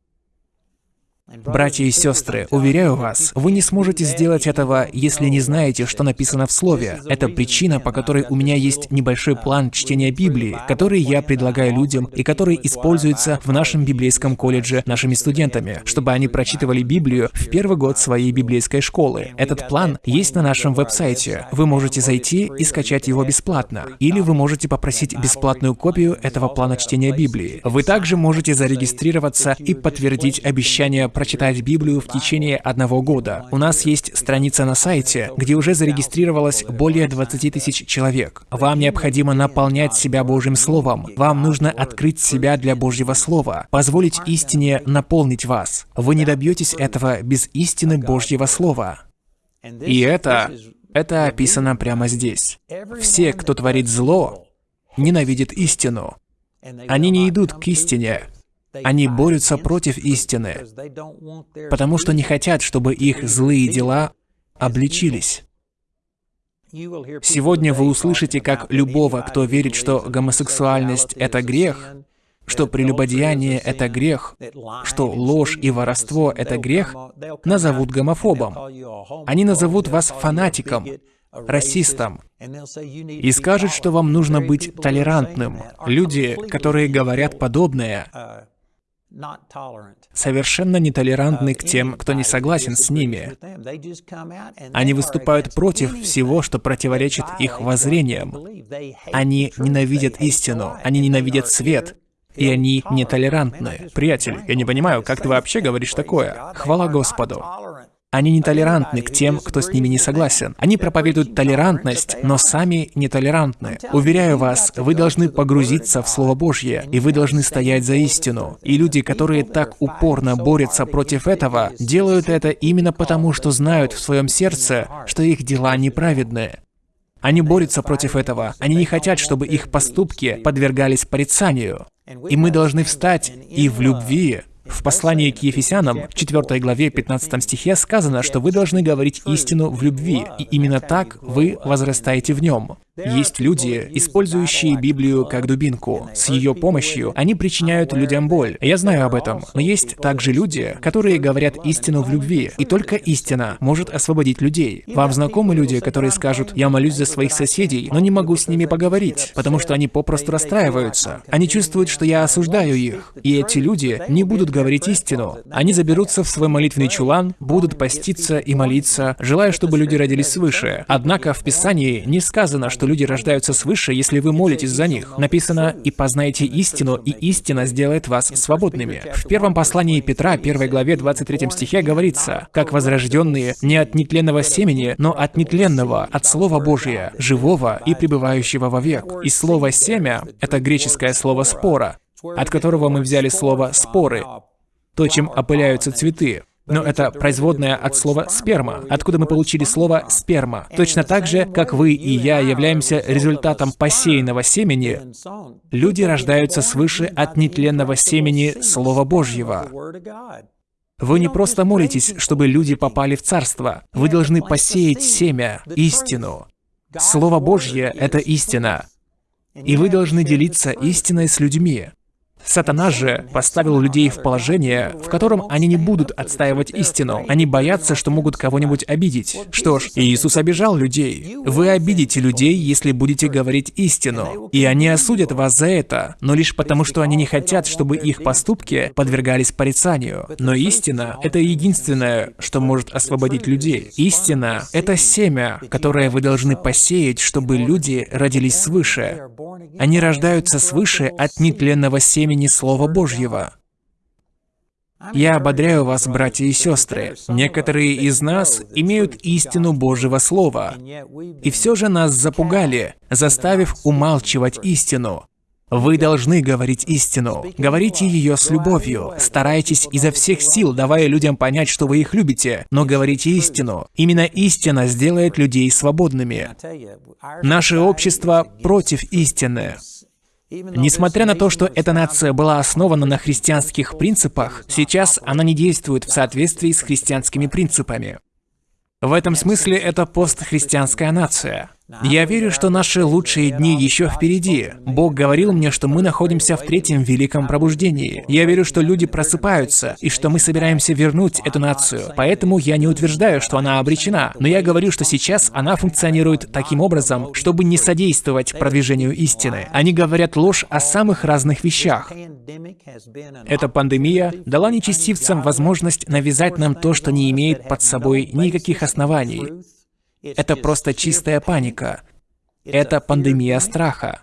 [SPEAKER 1] Братья и сестры, уверяю вас, вы не сможете сделать этого, если не знаете, что написано в Слове. Это причина, по которой у меня есть небольшой план чтения Библии, который я предлагаю людям и который используется в нашем библейском колледже нашими студентами, чтобы они прочитывали Библию в первый год своей библейской школы. Этот план есть на нашем веб-сайте. Вы можете зайти и скачать его бесплатно. Или вы можете попросить бесплатную копию этого плана чтения Библии. Вы также можете зарегистрироваться и подтвердить обещание прочитать Библию в течение одного года. У нас есть страница на сайте, где уже зарегистрировалось более 20 тысяч человек. Вам необходимо наполнять себя Божьим Словом. Вам нужно открыть себя для Божьего Слова, позволить истине наполнить вас. Вы не добьетесь этого без истины Божьего Слова. И это, это описано прямо здесь. Все, кто творит зло, ненавидят истину. Они не идут к истине, они борются против истины, потому что не хотят, чтобы их злые дела обличились. Сегодня вы услышите, как любого, кто верит, что гомосексуальность — это грех, что прелюбодеяние — это грех, что ложь и воровство — это грех, назовут гомофобом. Они назовут вас фанатиком, расистом, и скажут, что вам нужно быть толерантным. Люди, которые говорят подобное, совершенно нетолерантны к тем, кто не согласен с ними. Они выступают против всего, что противоречит их воззрениям. Они ненавидят истину, они ненавидят свет, и они нетолерантны. Приятель, я не понимаю, как ты вообще говоришь такое? Хвала Господу. Они нетолерантны к тем, кто с ними не согласен. Они проповедуют толерантность, но сами нетолерантны. Уверяю вас, вы должны погрузиться в Слово Божье, и вы должны стоять за истину. И люди, которые так упорно борются против этого, делают это именно потому, что знают в своем сердце, что их дела неправедные. Они борются против этого. Они не хотят, чтобы их поступки подвергались порицанию. И мы должны встать и в любви в послании к Ефесянам, 4 главе 15 стихе сказано, что вы должны говорить истину в любви, и именно так вы возрастаете в нем. Есть люди, использующие Библию как дубинку. С ее помощью они причиняют людям боль. Я знаю об этом. Но есть также люди, которые говорят истину в любви. И только истина может освободить людей. Вам знакомы люди, которые скажут, я молюсь за своих соседей, но не могу с ними поговорить, потому что они попросту расстраиваются. Они чувствуют, что я осуждаю их. И эти люди не будут говорить истину. Они заберутся в свой молитвенный чулан, будут поститься и молиться, желая, чтобы люди родились свыше. Однако в Писании не сказано, что люди рождаются свыше, если вы молитесь за них. Написано «И познайте истину, и истина сделает вас свободными». В первом послании Петра, первой главе 23 стихе говорится «Как возрожденные не от нетленного семени, но от нетленного, от Слова Божия, живого и пребывающего вовек». И слово «семя» — это греческое слово «спора», от которого мы взяли слово «споры», то, чем опыляются цветы. Но это производное от слова «сперма», откуда мы получили слово «сперма». Точно так же, как вы и я являемся результатом посеянного семени, люди рождаются свыше от нетленного семени Слова Божьего. Вы не просто молитесь, чтобы люди попали в Царство. Вы должны посеять семя, истину. Слово Божье — это истина. И вы должны делиться истиной с людьми. Сатана же поставил людей в положение, в котором они не будут отстаивать истину. Они боятся, что могут кого-нибудь обидеть. Что ж, Иисус обижал людей. Вы обидите людей, если будете говорить истину. И они осудят вас за это, но лишь потому, что они не хотят, чтобы их поступки подвергались порицанию. Но истина — это единственное, что может освободить людей. Истина — это семя, которое вы должны посеять, чтобы люди родились свыше. Они рождаются свыше от нетленного семени Слова Божьего. Я ободряю вас, братья и сестры. Некоторые из нас имеют истину Божьего Слова, и все же нас запугали, заставив умалчивать истину. Вы должны говорить истину. Говорите ее с любовью. Старайтесь изо всех сил, давая людям понять, что вы их любите, но говорите истину. Именно истина сделает людей свободными. Наше общество против истины. Несмотря на то, что эта нация была основана на христианских принципах, сейчас она не действует в соответствии с христианскими принципами. В этом смысле это постхристианская нация. Я верю, что наши лучшие дни еще впереди. Бог говорил мне, что мы находимся в третьем великом пробуждении. Я верю, что люди просыпаются, и что мы собираемся вернуть эту нацию. Поэтому я не утверждаю, что она обречена, но я говорю, что сейчас она функционирует таким образом, чтобы не содействовать продвижению истины. Они говорят ложь о самых разных вещах. Эта пандемия дала нечестивцам возможность навязать нам то, что не имеет под собой никаких оснований. Это просто чистая паника. Это пандемия страха.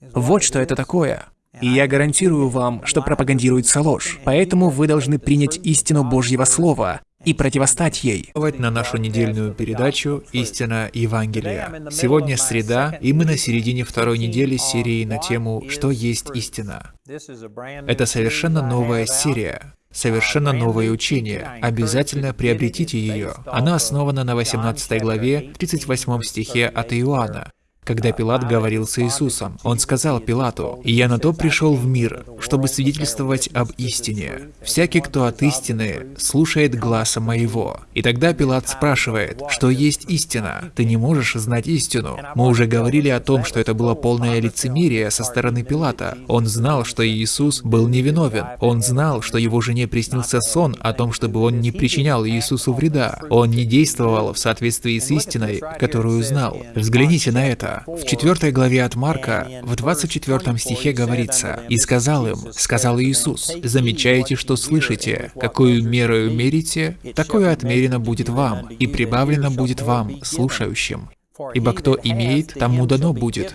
[SPEAKER 1] Вот что это такое. И я гарантирую вам, что пропагандируется ложь. Поэтому вы должны принять истину Божьего Слова и противостать ей.
[SPEAKER 2] На нашу недельную передачу «Истина Евангелия». Сегодня среда, и мы на середине второй недели серии на тему «Что есть истина?». Это совершенно новая серия. Совершенно новое учение. Обязательно приобретите ее. Она основана на 18 главе, 38 стихе от Иоанна когда Пилат говорил с Иисусом. Он сказал Пилату, «Я на то пришел в мир, чтобы свидетельствовать об истине. Всякий, кто от истины, слушает гласа моего». И тогда Пилат спрашивает, что есть истина? Ты не можешь знать истину. Мы уже говорили о том, что это было полное лицемерие со стороны Пилата. Он знал, что Иисус был невиновен. Он знал, что его жене приснился сон о том, чтобы он не причинял Иисусу вреда. Он не действовал в соответствии с истиной, которую знал. Взгляните на это. В четвертой главе от Марка, в 24 стихе говорится, «И сказал им, сказал Иисус, замечаете, что слышите, какую мерою мерите, такое отмерено будет вам, и прибавлено будет вам, слушающим. Ибо кто имеет, тому дано будет,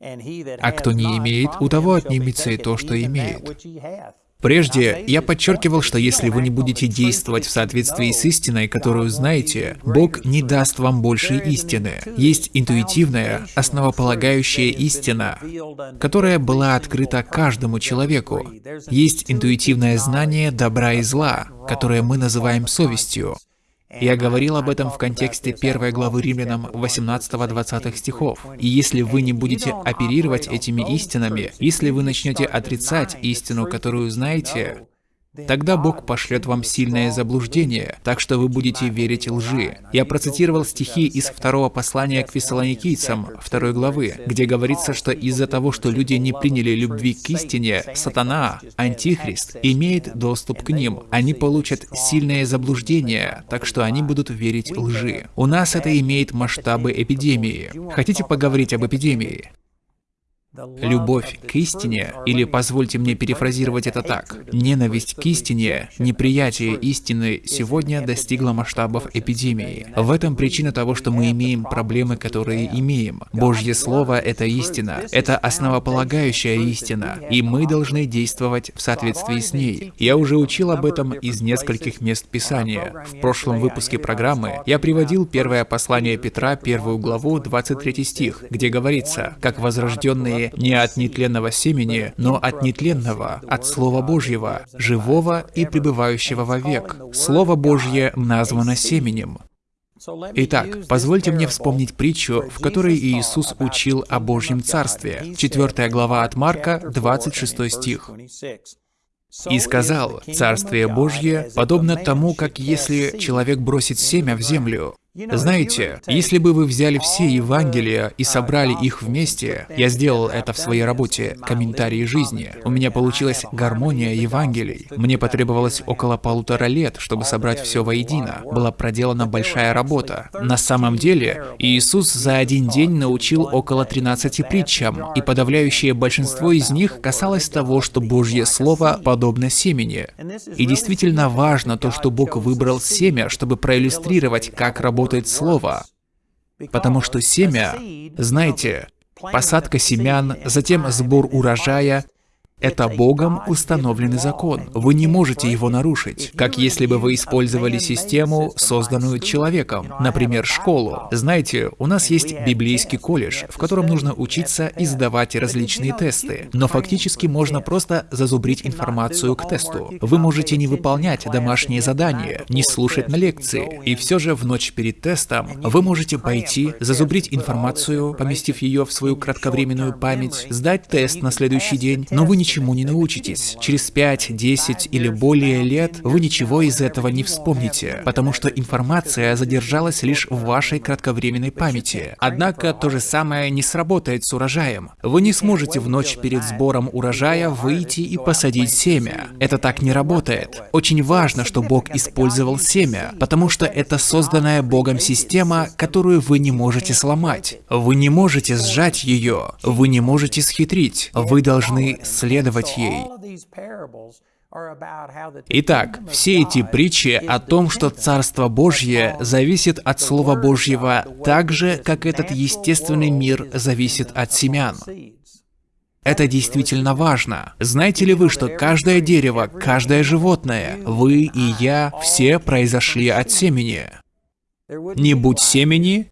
[SPEAKER 2] а кто не имеет, у того отнимется и то, что имеет. Прежде я подчеркивал, что если вы не будете действовать в соответствии с истиной, которую знаете, Бог не даст вам больше истины. Есть интуитивная, основополагающая истина, которая была открыта каждому человеку. Есть интуитивное знание добра и зла, которое мы называем совестью. Я говорил об этом в контексте первой главы Римлянам 18-20 стихов. И если вы не будете оперировать этими истинами, если вы начнете отрицать истину, которую знаете, Тогда Бог пошлет вам сильное заблуждение, так что вы будете верить лжи. Я процитировал стихи из второго послания к фессалоникийцам, второй главы, где говорится, что из-за того, что люди не приняли любви к истине, сатана, антихрист, имеет доступ к ним. Они получат сильное заблуждение, так что они будут верить лжи. У нас это имеет масштабы эпидемии. Хотите поговорить об эпидемии? Любовь к истине, или позвольте мне перефразировать это так, ненависть к истине, неприятие истины сегодня достигло масштабов эпидемии. В этом причина того, что мы имеем проблемы, которые имеем. Божье Слово — это истина, это основополагающая истина, и мы должны действовать в соответствии с ней. Я уже учил об этом из нескольких мест Писания. В прошлом выпуске программы я приводил первое послание Петра, первую главу, 23 стих, где говорится, «Как возрожденные не от нетленного семени, но от нетленного, от Слова Божьего, живого и пребывающего вовек. Слово Божье названо семенем. Итак, позвольте мне вспомнить притчу, в которой Иисус учил о Божьем Царстве. Четвертая глава от Марка, 26 стих. «И сказал, Царствие Божье подобно тому, как если человек бросит семя в землю, знаете, если бы вы взяли все Евангелия и собрали их вместе, я сделал это в своей работе «Комментарии жизни», у меня получилась гармония Евангелий. Мне потребовалось около полутора лет, чтобы собрать все воедино. Была проделана большая работа. На самом деле, Иисус за один день научил около 13 притчам, и подавляющее большинство из них касалось того, что Божье Слово подобно семени. И действительно важно то, что Бог выбрал семя, чтобы проиллюстрировать, как работает работает слово. Потому что семя, знаете, посадка семян, затем сбор урожая, Это Богом установленный закон. Вы не можете его нарушить. Как если бы вы использовали систему, созданную человеком, например, школу. Знаете, у нас есть библейский колледж, в котором нужно учиться и сдавать различные тесты. Но фактически можно просто зазубрить информацию к тесту. Вы можете не выполнять домашние задания, не слушать на лекции. И все же в ночь перед тестом вы можете пойти, зазубрить информацию, поместив ее в свою кратковременную память, сдать тест на следующий день, но вы ничему не научитесь. Через 5, 10 или более лет вы ничего из этого не вспомните, потому что информация задержалась лишь в вашей кратковременной памяти. Однако то же самое не сработает с урожаем. Вы не сможете в ночь перед сбором урожая выйти и посадить семя. Это так не работает. Очень важно, что Бог использовал семя, потому что это созданная Богом система, которую вы не можете сломать. Вы не можете сжать ее, вы не можете схитрить, вы должны следовать ей. Итак, все эти притчи о том, что Царство Божье зависит от Слова Божьего так же, как этот естественный мир зависит от семян. Это действительно важно. Знаете ли вы, что каждое дерево, каждое животное, вы и я, все произошли от семени? Не будь семени,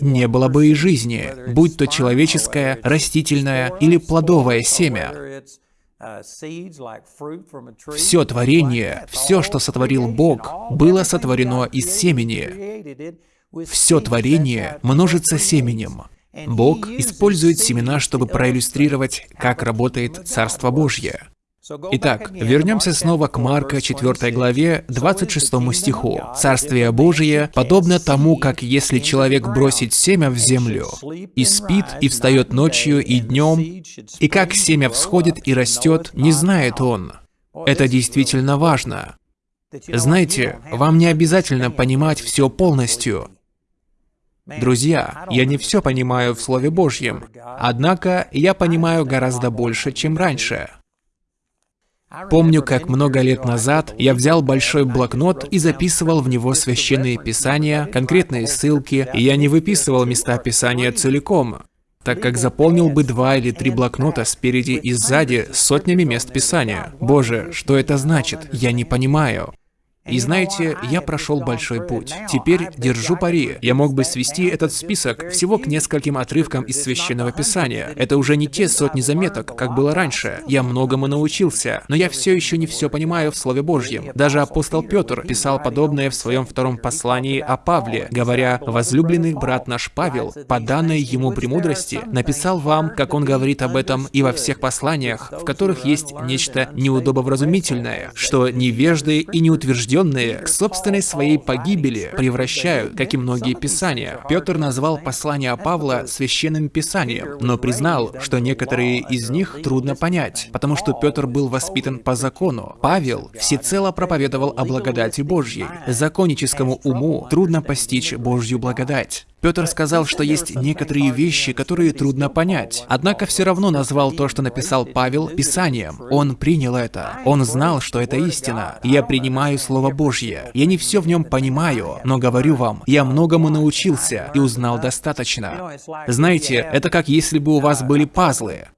[SPEAKER 2] не было бы и жизни, будь то человеческое, растительное или плодовое семя. Все творение, все, что сотворил Бог, было сотворено из семени. Все творение множится семенем. Бог использует семена, чтобы проиллюстрировать, как работает Царство Божье. Итак, вернемся снова к Марка 4 главе 26 стиху. «Царствие Божие подобно тому, как если человек бросит семя в землю, и спит, и встает ночью и днем, и как семя всходит и растет, не знает он». Это действительно важно. Знаете, вам не обязательно понимать все полностью. Друзья, я не все понимаю в Слове Божьем, однако я понимаю гораздо больше, чем раньше. Помню, как много лет назад я взял большой блокнот и записывал в него священные писания, конкретные ссылки, и я не выписывал места писания целиком, так как заполнил бы два или три блокнота спереди и сзади сотнями мест писания. Боже, что это значит? Я не понимаю. И знаете, я прошел большой путь. Теперь держу пари. Я мог бы свести этот список всего к нескольким отрывкам из Священного Писания. Это уже не те сотни заметок, как было раньше. Я многому научился, но я все еще не все понимаю в Слове Божьем. Даже апостол Петр писал подобное в своем втором послании о Павле, говоря, «Возлюбленный брат наш Павел, по данной ему премудрости, написал вам, как он говорит об этом и во всех посланиях, в которых есть нечто неудобовразумительное, что невежды и неутвержденные осужденные к собственной своей погибели превращают, как и многие писания. Петр назвал послание Павла священным писанием, но признал, что некоторые из них трудно понять, потому что Петр был воспитан по закону. Павел всецело проповедовал о благодати Божьей. Законническому уму трудно постичь Божью благодать. Петр сказал, что есть некоторые вещи, которые трудно понять. Однако все равно назвал то, что написал Павел, Писанием. Он принял это. Он знал, что это истина. Я принимаю Слово Божье. Я не все в нем понимаю, но говорю вам, я многому научился и узнал достаточно. Знаете, это как если бы у вас были пазлы.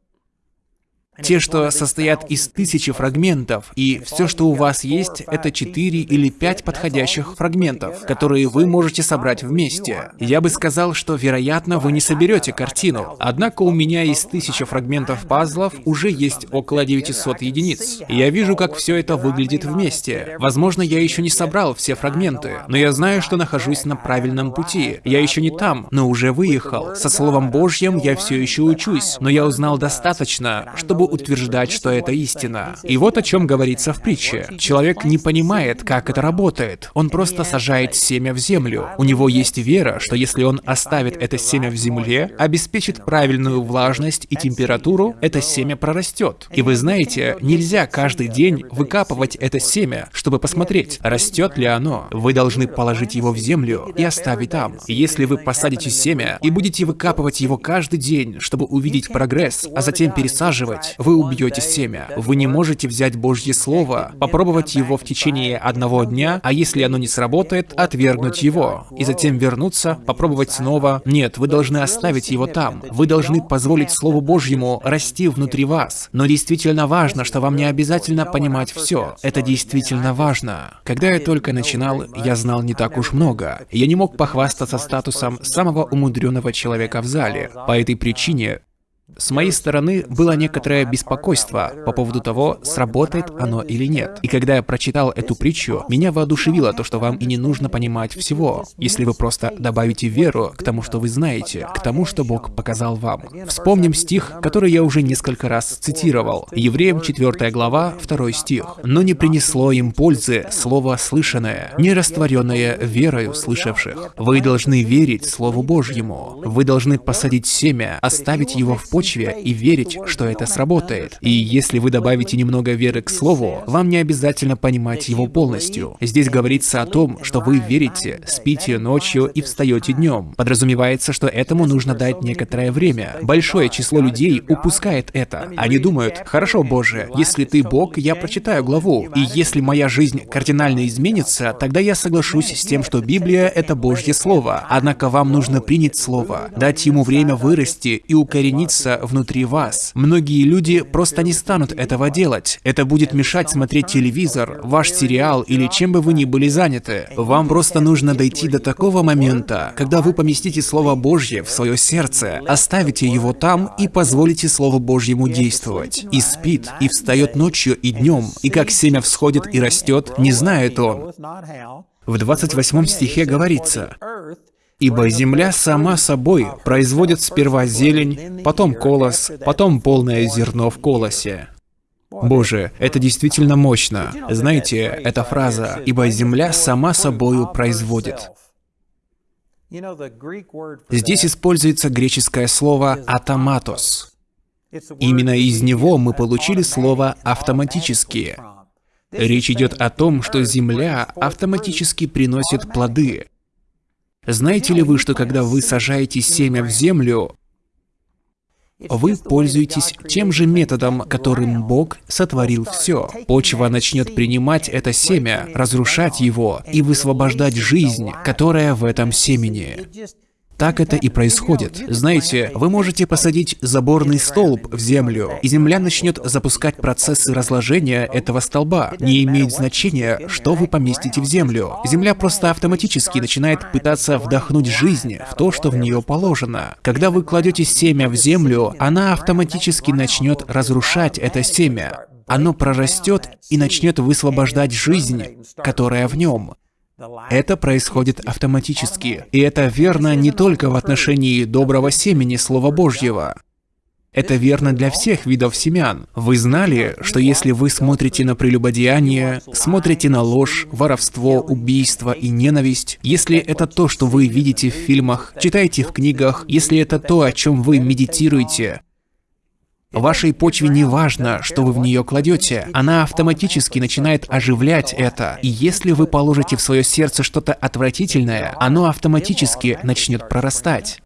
[SPEAKER 2] Те, что состоят из тысячи фрагментов, и все, что у вас есть, это четыре или пять подходящих фрагментов, которые вы можете собрать вместе. Я бы сказал, что, вероятно, вы не соберете картину. Однако у меня из тысячи фрагментов пазлов уже есть около 900 единиц. Я вижу, как все это выглядит вместе. Возможно, я еще не собрал все фрагменты, но я знаю, что нахожусь на правильном пути. Я еще не там, но уже выехал. Со Словом Божьим я все еще учусь, но я узнал достаточно, чтобы утверждать, что это истина. И вот о чем говорится в притче. Человек не понимает, как это работает. Он просто сажает семя в землю. У него есть вера, что если он оставит это семя в земле, обеспечит правильную влажность и температуру, это семя прорастет. И вы знаете, нельзя каждый день выкапывать это семя, чтобы посмотреть, растет ли оно. Вы должны положить его в землю и оставить там. Если вы посадите семя и будете выкапывать его каждый день, чтобы увидеть прогресс, а затем пересаживать,
[SPEAKER 1] вы убьете семя. Вы не можете взять Божье Слово, попробовать его в течение одного дня, а если оно не сработает, отвергнуть его. И затем вернуться, попробовать снова. Нет, вы должны оставить его там. Вы должны позволить Слову Божьему расти внутри вас. Но действительно важно, что вам не обязательно понимать все. Это действительно важно. Когда я только начинал, я знал не так уж много. Я не мог похвастаться статусом самого умудренного человека в зале. По этой причине с моей стороны было некоторое беспокойство по поводу того, сработает оно или нет. И когда я прочитал эту притчу, меня воодушевило то, что вам и не нужно понимать всего, если вы просто добавите веру к тому, что вы знаете, к тому, что Бог показал вам. Вспомним стих, который я уже несколько раз цитировал. Евреям 4 глава, 2 стих. «Но не принесло им пользы слово слышанное, не растворенное верою слышавших. Вы должны верить Слову Божьему. Вы должны посадить семя, оставить его в почве и верить, что это сработает. И если вы добавите немного веры к слову, вам не обязательно понимать его полностью. Здесь говорится о том, что вы верите, спите ночью и встаете днем. Подразумевается, что этому нужно дать некоторое время. Большое число людей упускает это. Они думают, хорошо, Боже, если ты Бог, я прочитаю главу. И если моя жизнь кардинально изменится, тогда я соглашусь с тем, что Библия — это Божье Слово. Однако вам нужно принять Слово, дать ему время вырасти и укорениться находится внутри вас. Многие люди просто не станут этого делать. Это будет мешать смотреть телевизор, ваш сериал или чем бы вы ни были заняты. Вам просто нужно дойти до такого момента, когда вы поместите Слово Божье в свое сердце, оставите его там и позволите Слову Божьему действовать. И спит, и встает ночью и днем, и как семя всходит и растет, не знает он. В 28 стихе говорится, Ибо земля сама собой производит сперва зелень, потом колос, потом полное зерно в колосе. Боже, это действительно мощно. Знаете, эта фраза «ибо земля сама собою производит». Здесь используется греческое слово «атоматос». Именно из него мы получили слово «автоматически». Речь идет о том, что Земля автоматически приносит плоды, знаете ли вы, что когда вы сажаете семя в землю, вы пользуетесь тем же методом, которым Бог сотворил все. Почва начнет принимать это семя, разрушать его и высвобождать жизнь, которая в этом семени. Так это и происходит. Знаете, вы можете посадить заборный столб в землю, и земля начнет запускать процессы разложения этого столба. Не имеет значения, что вы поместите в землю. Земля просто автоматически начинает пытаться вдохнуть жизнь в то, что в нее положено. Когда вы кладете семя в землю, она автоматически начнет разрушать это семя. Оно прорастет и начнет высвобождать жизнь, которая в нем. Это происходит автоматически. И это верно не только в отношении доброго семени Слова Божьего. Это верно для всех видов семян. Вы знали, что если вы смотрите на прелюбодеяние, смотрите на ложь, воровство, убийство и ненависть, если это то, что вы видите в фильмах, читаете в книгах, если это то, о чем вы медитируете, Вашей почве не важно, что вы в нее кладете. Она автоматически начинает оживлять это. И если вы положите в свое сердце что-то отвратительное, оно автоматически начнет прорастать.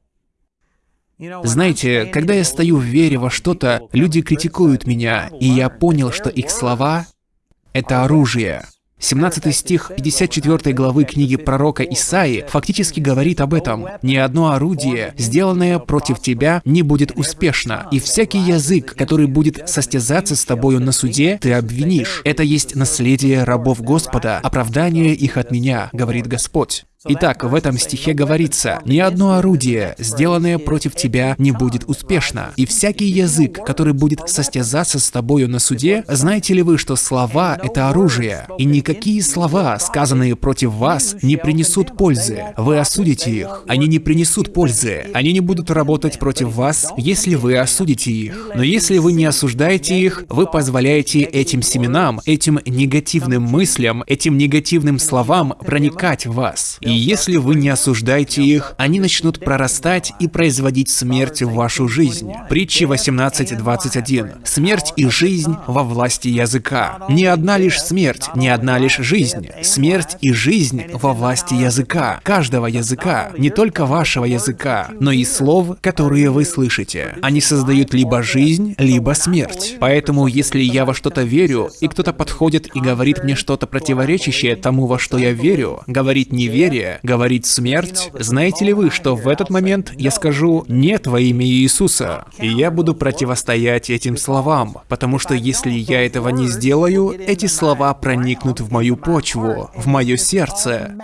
[SPEAKER 1] Знаете, когда я стою в вере во что-то, люди критикуют меня, и я понял, что их слова — это оружие. 17 стих 54 главы книги пророка Исаи фактически говорит об этом. «Ни одно орудие, сделанное против тебя, не будет успешно, и всякий язык, который будет состязаться с тобою на суде, ты обвинишь. Это есть наследие рабов Господа, оправдание их от меня, говорит Господь». Итак, в этом стихе говорится, «Ни одно орудие, сделанное против тебя, не будет успешно, и всякий язык, который будет состязаться с тобою на суде, знаете ли вы, что слова — это оружие, и никакие слова, сказанные против вас, не принесут пользы. Вы осудите их. Они не принесут пользы. Они не будут работать против вас, если вы осудите их. Но если вы не осуждаете их, вы позволяете этим семенам, этим негативным мыслям, этим негативным словам проникать в вас.
[SPEAKER 2] И если вы не осуждаете их, они начнут прорастать и производить смерть в вашу жизнь. Притчи 18.21. Смерть и жизнь во власти языка. Не одна лишь смерть, не одна лишь жизнь. Смерть и жизнь во власти языка. Каждого языка. Не только вашего языка, но и слов, которые вы слышите. Они создают либо жизнь, либо смерть. Поэтому, если я во что-то верю, и кто-то подходит и говорит мне что-то противоречащее тому, во что я верю, говорит неверие, говорит смерть, знаете ли вы, что в этот момент я скажу «нет» во имя Иисуса, и я буду противостоять этим словам, потому что если я этого не сделаю, эти слова проникнут в мою почву, в мое сердце,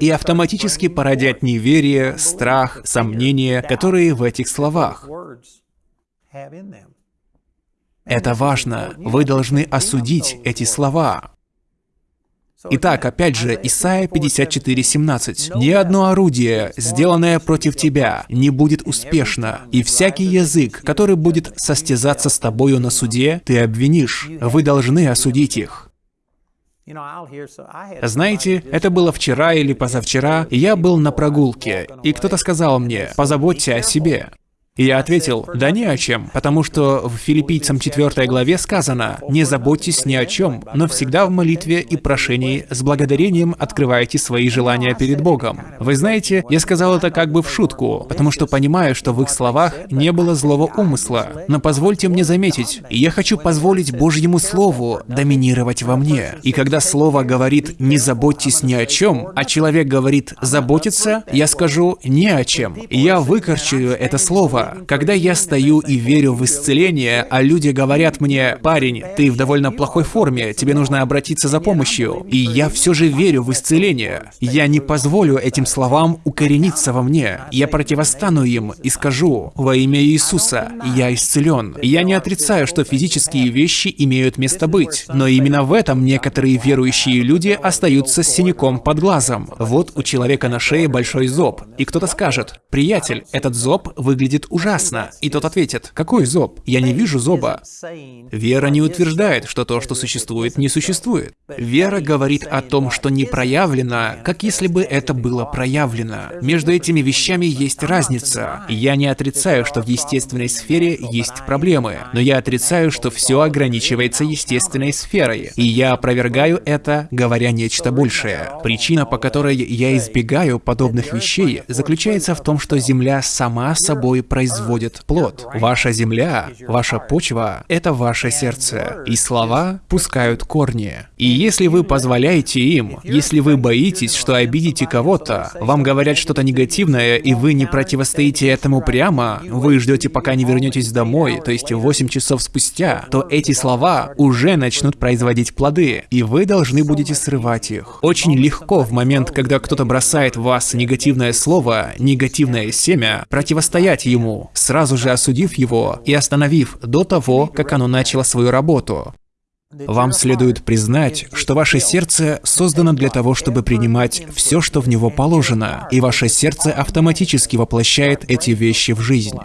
[SPEAKER 2] и автоматически породят неверие, страх, сомнения, которые в этих словах. Это важно. Вы должны осудить эти слова. Итак, опять же, Исайя 54:17. «Ни одно орудие, сделанное против тебя, не будет успешно, и всякий язык, который будет состязаться с тобою на суде, ты обвинишь. Вы должны осудить их». Знаете, это было вчера или позавчера, я был на прогулке, и кто-то сказал мне, позаботься о себе. И я ответил, да ни о чем, потому что в Филиппийцам 4 главе сказано, «Не заботьтесь ни о чем, но всегда в молитве и прошении с благодарением открывайте свои желания перед Богом». Вы знаете, я сказал это как бы в шутку, потому что понимаю, что в их словах не было злого умысла. Но позвольте мне заметить, я хочу позволить Божьему Слову доминировать во мне. И когда Слово говорит «не заботьтесь ни о чем», а человек говорит «заботиться», я скажу «не о чем». Я выкорчую это слово, когда я стою и верю в исцеление, а люди говорят мне, парень, ты в довольно плохой форме, тебе нужно обратиться за помощью, и я все же верю в исцеление, я не позволю этим словам укорениться во мне. Я противостану им и скажу, во имя Иисуса, я исцелен. Я не отрицаю, что физические вещи имеют место быть, но именно в этом некоторые верующие люди остаются с синяком под глазом. Вот у человека на шее большой зоб, и кто-то скажет, приятель, этот зоб выглядит ужасно. И тот ответит, какой зоб? Я не вижу зоба. Вера не утверждает, что то, что существует, не существует. Вера говорит о том, что не проявлено, как если бы это было проявлено. Между этими вещами есть разница. Я не отрицаю, что в естественной сфере есть проблемы, но я отрицаю, что все ограничивается естественной сферой. И я опровергаю это, говоря нечто большее. Причина, по которой я избегаю подобных вещей, заключается в том, что Земля сама собой проявляет производит плод. Ваша земля, ваша почва — это ваше сердце, и слова пускают корни. И если вы позволяете им, если вы боитесь, что обидите кого-то, вам говорят что-то негативное, и вы не противостоите этому прямо, вы ждете, пока не вернетесь домой, то есть 8 часов спустя, то эти слова уже начнут производить плоды, и вы должны будете срывать их. Очень легко в момент, когда кто-то бросает в вас негативное слово, негативное семя, противостоять ему, сразу же осудив его и остановив до того, как оно начало свою работу. Вам следует признать, что ваше сердце создано для того, чтобы принимать все, что в него положено, и ваше сердце автоматически воплощает эти вещи в жизнь.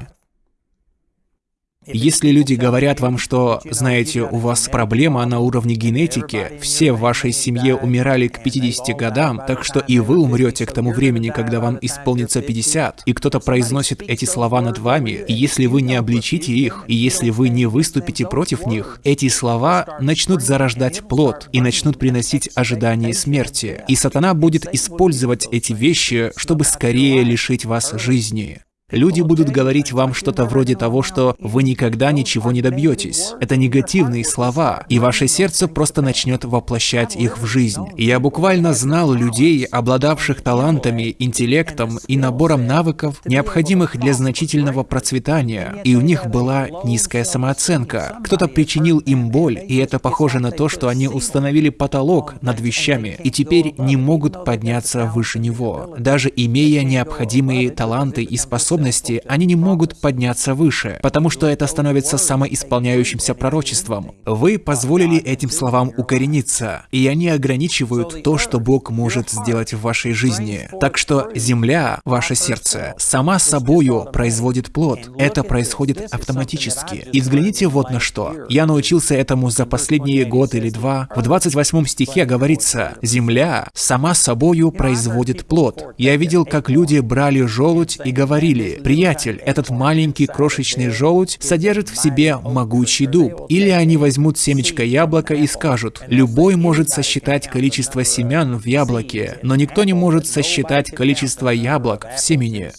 [SPEAKER 2] Если люди говорят вам, что, знаете, у вас проблема на уровне генетики, все в вашей семье умирали к 50 годам, так что и вы умрете к тому времени, когда вам исполнится 50, и кто-то произносит эти слова над вами, и если вы не обличите их, и если вы не выступите против них, эти слова начнут зарождать плод и начнут приносить ожидание смерти. И сатана будет использовать эти вещи, чтобы скорее лишить вас жизни. Люди будут говорить вам что-то вроде того, что вы никогда ничего не добьетесь. Это негативные слова, и ваше сердце просто начнет воплощать их в жизнь. Я буквально знал людей, обладавших талантами, интеллектом и набором навыков, необходимых для значительного процветания, и у них была низкая самооценка. Кто-то причинил им боль, и это похоже на то, что они установили потолок над вещами, и теперь не могут подняться выше него, даже имея необходимые таланты и способности способности, они не могут подняться выше, потому что это становится самоисполняющимся пророчеством. Вы позволили этим словам укорениться, и они ограничивают то, что Бог может сделать в вашей жизни. Так что земля, ваше сердце, сама собою производит плод. Это происходит автоматически. И взгляните вот на что. Я научился этому за последние год или два. В 28 стихе говорится, «Земля сама собою производит плод». Я видел, как люди брали желудь и говорили, «Приятель, этот маленький крошечный желудь содержит в себе могучий дуб». Или они возьмут семечко яблока и скажут, «Любой может сосчитать количество семян в яблоке, но никто не может сосчитать количество яблок в семени».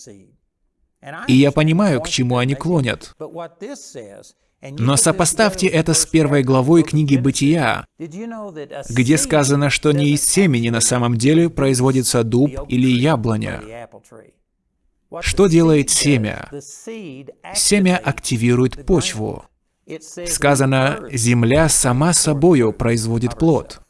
[SPEAKER 2] И я понимаю, к чему они клонят. Но сопоставьте это с первой главой книги «Бытия», где сказано, что не из семени на самом деле производится дуб или яблоня. Что делает семя? Семя активирует почву. Сказано, земля сама собою производит плод.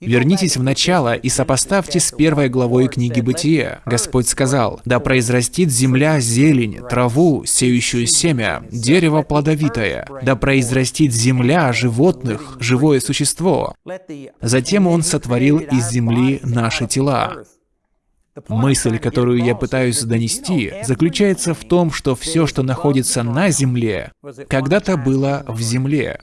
[SPEAKER 2] Вернитесь в начало и сопоставьте с первой главой книги Бытия. Господь сказал, «Да произрастит земля зелень, траву, сеющую семя, дерево плодовитое, да произрастит земля животных, живое существо». Затем Он сотворил из земли наши тела. Мысль, которую я пытаюсь донести, заключается в том, что все, что находится на Земле, когда-то было в Земле.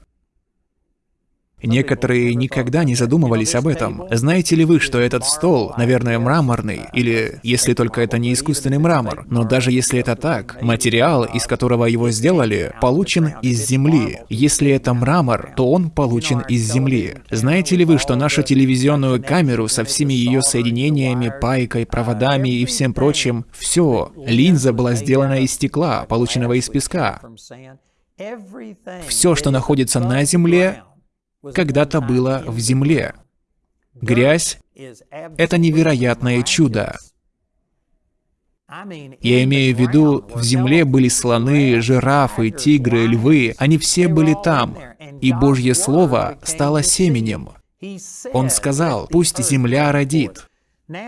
[SPEAKER 2] Некоторые никогда не задумывались об этом. Знаете ли вы, что этот стол, наверное, мраморный, или если только это не искусственный мрамор, но даже если это так, материал, из которого его сделали, получен из земли. Если это мрамор, то он получен из земли. Знаете ли вы, что нашу телевизионную камеру со всеми ее соединениями, пайкой, проводами и всем прочим, все, линза была сделана из стекла, полученного из песка. Все, что находится на Земле, когда-то было в земле. Грязь — это невероятное чудо. Я имею в виду, в земле были слоны, жирафы, тигры, львы, они все были там, и Божье Слово стало семенем. Он сказал, пусть земля родит.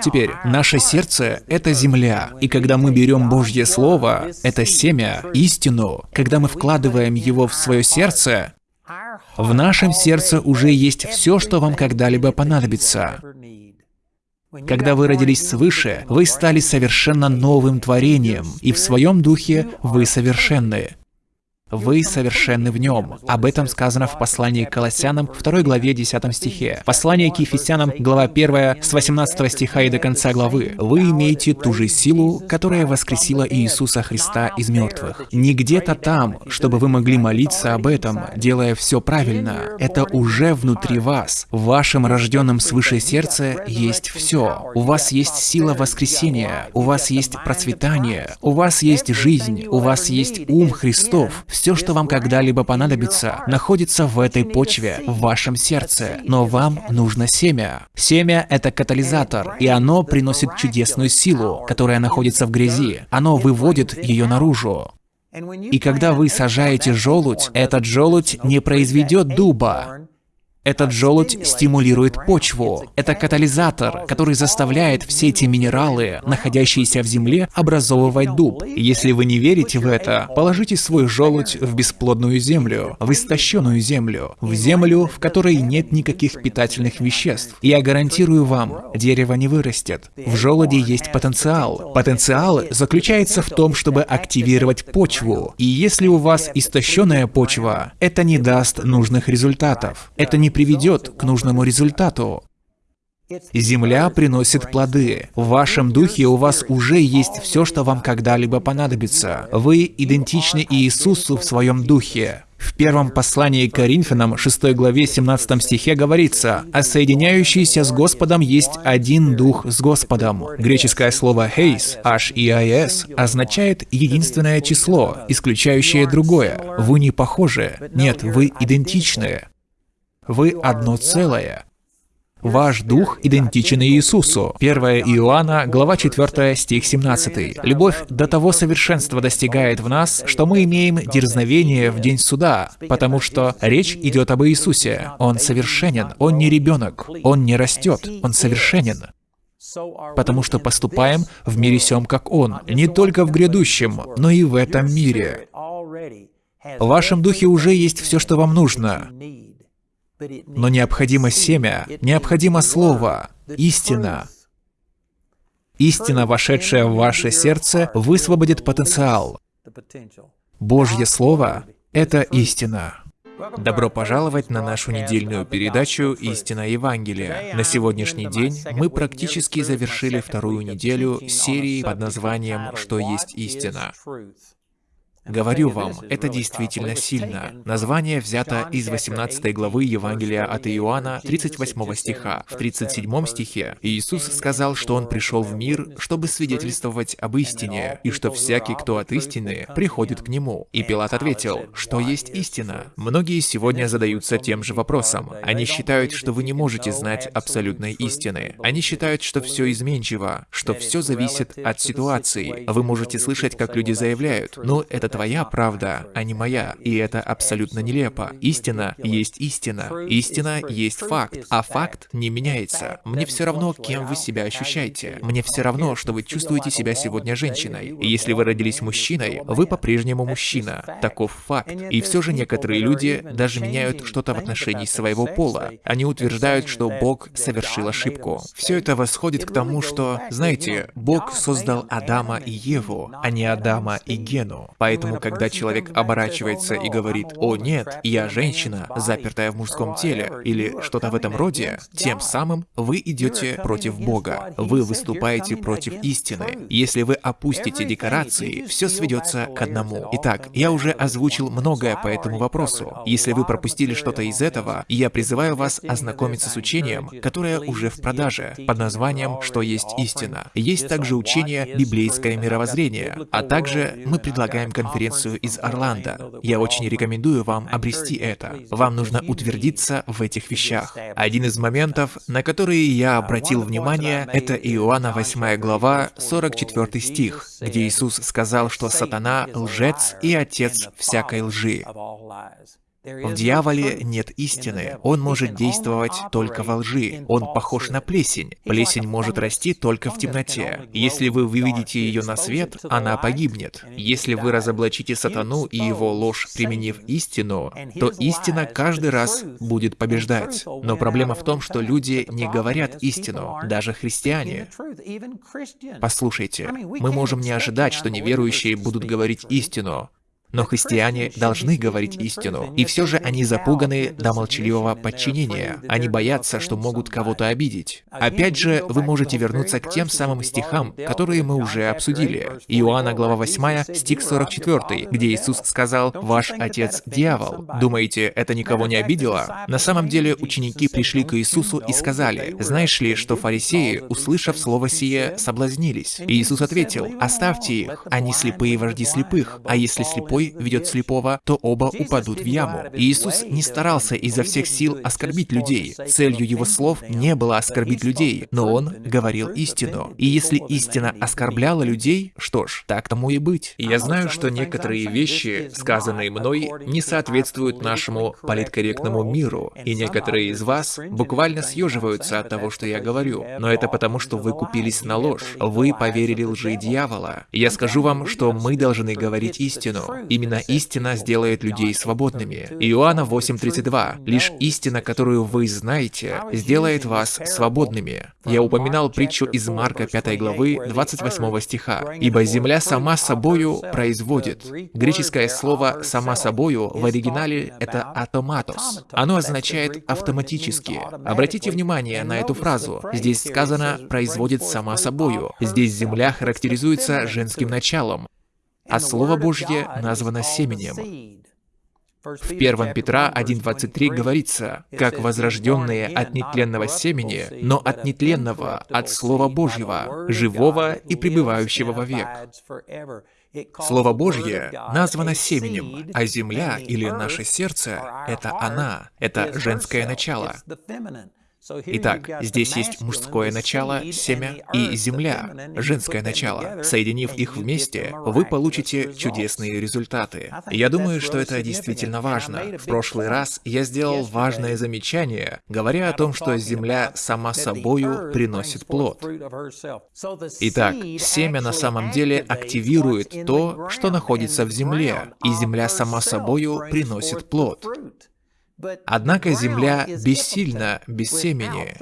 [SPEAKER 2] Теперь, наше сердце — это земля, и когда мы берем Божье Слово, это семя, истину, когда мы вкладываем его в свое сердце, в нашем сердце уже есть все, что вам когда-либо понадобится. Когда вы родились свыше, вы стали совершенно новым творением, и в своем духе вы совершенны. Вы совершенны в нем. Об этом сказано в послании к Колоссянам, 2 главе 10 стихе. Послание к Ефесянам, глава 1, с 18 стиха и до конца главы. Вы имеете ту же силу, которая воскресила Иисуса Христа из мертвых. Не где-то там, чтобы вы могли молиться об этом, делая все правильно. Это уже внутри вас. В вашем рожденном свыше сердце есть все. У вас есть сила воскресения, у вас есть процветание, у вас есть жизнь, у вас есть ум Христов. Все, что вам когда-либо понадобится, находится в этой почве, в вашем сердце. Но вам нужно семя. Семя — это катализатор, и оно приносит чудесную силу, которая находится в грязи. Оно выводит ее наружу. И когда вы сажаете желудь, этот желудь не произведет дуба, этот желудь стимулирует почву. Это катализатор, который заставляет все эти минералы, находящиеся в земле, образовывать дуб. Если вы не верите в это, положите свой желудь в бесплодную землю, в истощенную землю, в землю, в которой нет никаких питательных веществ. Я гарантирую вам, дерево не вырастет. В желуде есть потенциал. Потенциал заключается в том, чтобы активировать почву. И если у вас истощенная почва, это не даст нужных результатов. Это не приведет к нужному результату. Земля приносит плоды. В вашем духе у вас уже есть все, что вам когда-либо понадобится. Вы идентичны Иисусу в своем духе. В первом послании к Коринфянам, 6 главе 17 стихе говорится, «А соединяющийся с Господом есть один дух с Господом». Греческое слово «хейс», H-E-I-S, означает единственное число, исключающее другое. Вы не похожи. Нет, вы идентичны. Вы одно целое. Ваш дух идентичен Иисусу. 1 Иоанна, глава 4, стих 17. Любовь до того совершенства достигает в нас, что мы имеем дерзновение в день суда, потому что речь идет об Иисусе. Он совершенен, он не ребенок, он не растет, он совершенен. потому что поступаем в мире сем, как Он, не только в грядущем, но и в этом мире. В вашем духе уже есть все, что вам нужно. Но необходимо семя, необходимо слово, истина. Истина, вошедшая в ваше сердце, высвободит потенциал. Божье Слово — это истина. Добро пожаловать на нашу недельную передачу «Истина Евангелия». На сегодняшний день мы практически завершили вторую неделю серии под названием «Что есть истина?». Говорю вам, это действительно сильно. Название взято из 18 главы Евангелия от Иоанна, 38 стиха. В 37 стихе Иисус сказал, что Он пришел в мир, чтобы свидетельствовать об истине, и что всякий, кто от истины, приходит к Нему. И Пилат ответил, что есть истина. Многие сегодня задаются тем же вопросом. Они считают, что вы не можете знать абсолютной истины. Они считают, что все изменчиво, что все зависит от ситуации. Вы можете слышать, как люди заявляют, ну, это твоя правда, а не моя. И это абсолютно нелепо. Истина есть истина. Истина есть факт, а факт не меняется. Мне все равно, кем вы себя ощущаете. Мне все равно, что вы чувствуете себя сегодня женщиной. Если вы родились мужчиной, вы по-прежнему мужчина. Таков факт. И все же некоторые люди даже меняют что-то в отношении своего пола. Они утверждают, что Бог совершил ошибку. Все это восходит к тому, что, знаете, Бог создал Адама и Еву, а не Адама и Гену. Поэтому Поэтому, когда человек оборачивается и говорит «О нет, я женщина, запертая в мужском теле» или что-то в этом роде, тем самым вы идете против Бога. Вы выступаете против истины. Если вы опустите декорации, все сведется к одному. Итак, я уже озвучил многое по этому вопросу. Если вы пропустили что-то из этого, я призываю вас ознакомиться с учением, которое уже в продаже, под названием «Что есть истина». Есть также учение «Библейское мировоззрение», а также мы предлагаем конференцию конференцию из Орландо. Я очень рекомендую вам обрести это. Вам нужно утвердиться в этих вещах. Один из моментов, на которые я обратил внимание, это Иоанна 8 глава, 44 стих, где Иисус сказал, что сатана — лжец и отец всякой лжи. В дьяволе нет истины. Он может действовать только во лжи. Он похож на плесень. Плесень может расти только в темноте. Если вы выведете ее на свет, она погибнет. Если вы разоблачите сатану и его ложь, применив истину, то истина каждый раз будет побеждать. Но проблема в том, что люди не говорят истину, даже христиане. Послушайте, мы можем не ожидать, что неверующие будут говорить истину, но христиане должны говорить истину, и все же они запуганы до молчаливого подчинения. Они боятся, что могут кого-то обидеть. Опять же, вы можете вернуться к тем самым стихам, которые мы уже обсудили. Иоанна, глава 8, стих 44, где Иисус сказал «Ваш отец – дьявол». Думаете, это никого не обидело? На самом деле, ученики пришли к Иисусу и сказали, «Знаешь ли, что фарисеи, услышав слово сие, соблазнились?» И Иисус ответил, «Оставьте их, они слепые вожди слепых, а если слепой слепой ведет слепого, то оба упадут в яму. Иисус не старался изо всех сил оскорбить людей. Целью его слов не было оскорбить людей, но он говорил истину. И если истина оскорбляла людей, что ж, так тому и быть. я знаю, что некоторые вещи, сказанные мной, не соответствуют нашему политкорректному миру, и некоторые из вас буквально съеживаются от того, что я говорю. Но это потому, что вы купились на ложь. Вы поверили лжи дьявола. Я скажу вам, что мы должны говорить истину. Именно истина сделает людей свободными. Иоанна 8.32. Лишь истина, которую вы знаете, сделает вас свободными. Я упоминал притчу из Марка 5 главы 28 стиха. «Ибо земля сама собою производит». Греческое слово «сама собою» в оригинале это «атоматос». Оно означает «автоматически». Обратите внимание на эту фразу. Здесь сказано «производит сама собою». Здесь земля характеризуется женским началом, а Слово Божье названо семенем. В 1 Петра 1.23 говорится, «Как возрожденные от нетленного семени, но от нетленного, от Слова Божьего, живого и пребывающего вовек». Слово Божье названо семенем, а земля или наше сердце — это она, это женское начало. Итак, здесь есть мужское начало, семя, и земля, женское начало. Соединив их вместе, вы получите чудесные результаты. Я думаю, что это действительно важно. В прошлый раз я сделал важное замечание, говоря о том, что земля сама собою приносит плод. Итак, семя на самом деле активирует то, что находится в земле, и земля сама собою приносит плод. Однако земля бессильна без семени.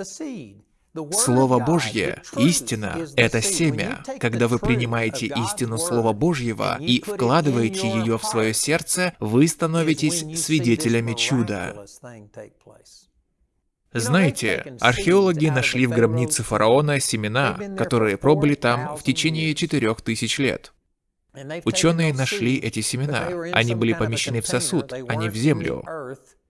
[SPEAKER 2] Слово Божье, истина — это семя. Когда вы принимаете истину Слова Божьего и вкладываете ее в свое сердце, вы становитесь свидетелями чуда. Знаете, археологи нашли в гробнице фараона семена, которые пробыли там в течение четырех тысяч лет. Ученые нашли эти семена. Они были помещены в сосуд, а не в землю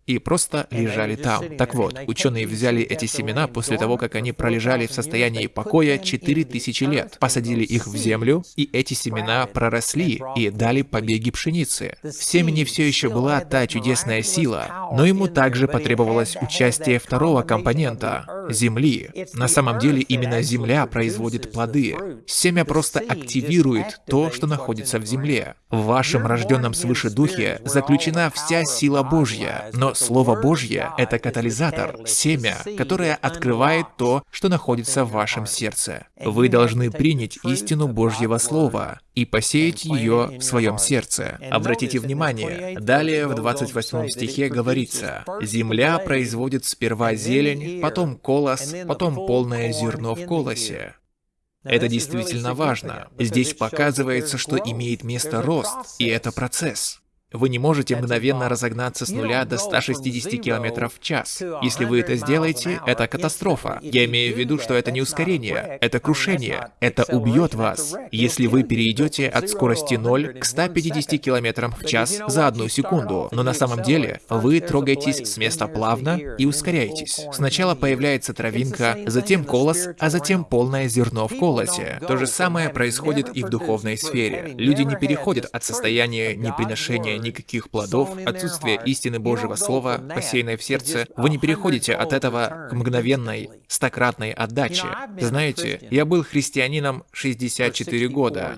[SPEAKER 2] и просто лежали там. Так вот, ученые взяли эти семена после того, как они пролежали в состоянии покоя 4000 лет, посадили их в землю, и эти семена проросли и дали побеги пшеницы. В семени все еще была та чудесная сила, но ему также потребовалось участие второго компонента — земли. На самом деле именно земля производит плоды. Семя просто активирует то, что находится в земле. В вашем рожденном свыше духе заключена вся сила Божья, но Слово Божье — это катализатор, семя, которое открывает то, что находится в вашем сердце. Вы должны принять истину Божьего Слова и посеять ее в своем сердце. Обратите внимание, далее в 28 стихе говорится, «Земля производит сперва зелень, потом колос, потом полное зерно в колосе». Это действительно важно. Здесь показывается, что имеет место рост, и это процесс. Вы не можете мгновенно разогнаться с нуля до 160 км в час. Если вы это сделаете, это катастрофа. Я имею в виду, что это не ускорение, это крушение. Это убьет вас, если вы перейдете от скорости 0 к 150 км в час за одну секунду. Но на самом деле вы трогаетесь с места плавно и ускоряетесь. Сначала появляется травинка, затем колос, а затем полное зерно в колосе. То же самое происходит и в духовной сфере. Люди не переходят от состояния неприношения никаких плодов, отсутствие истины Божьего Слова, посеянной в сердце, вы не переходите от этого к мгновенной, стократной отдаче. Знаете, я был христианином 64 года.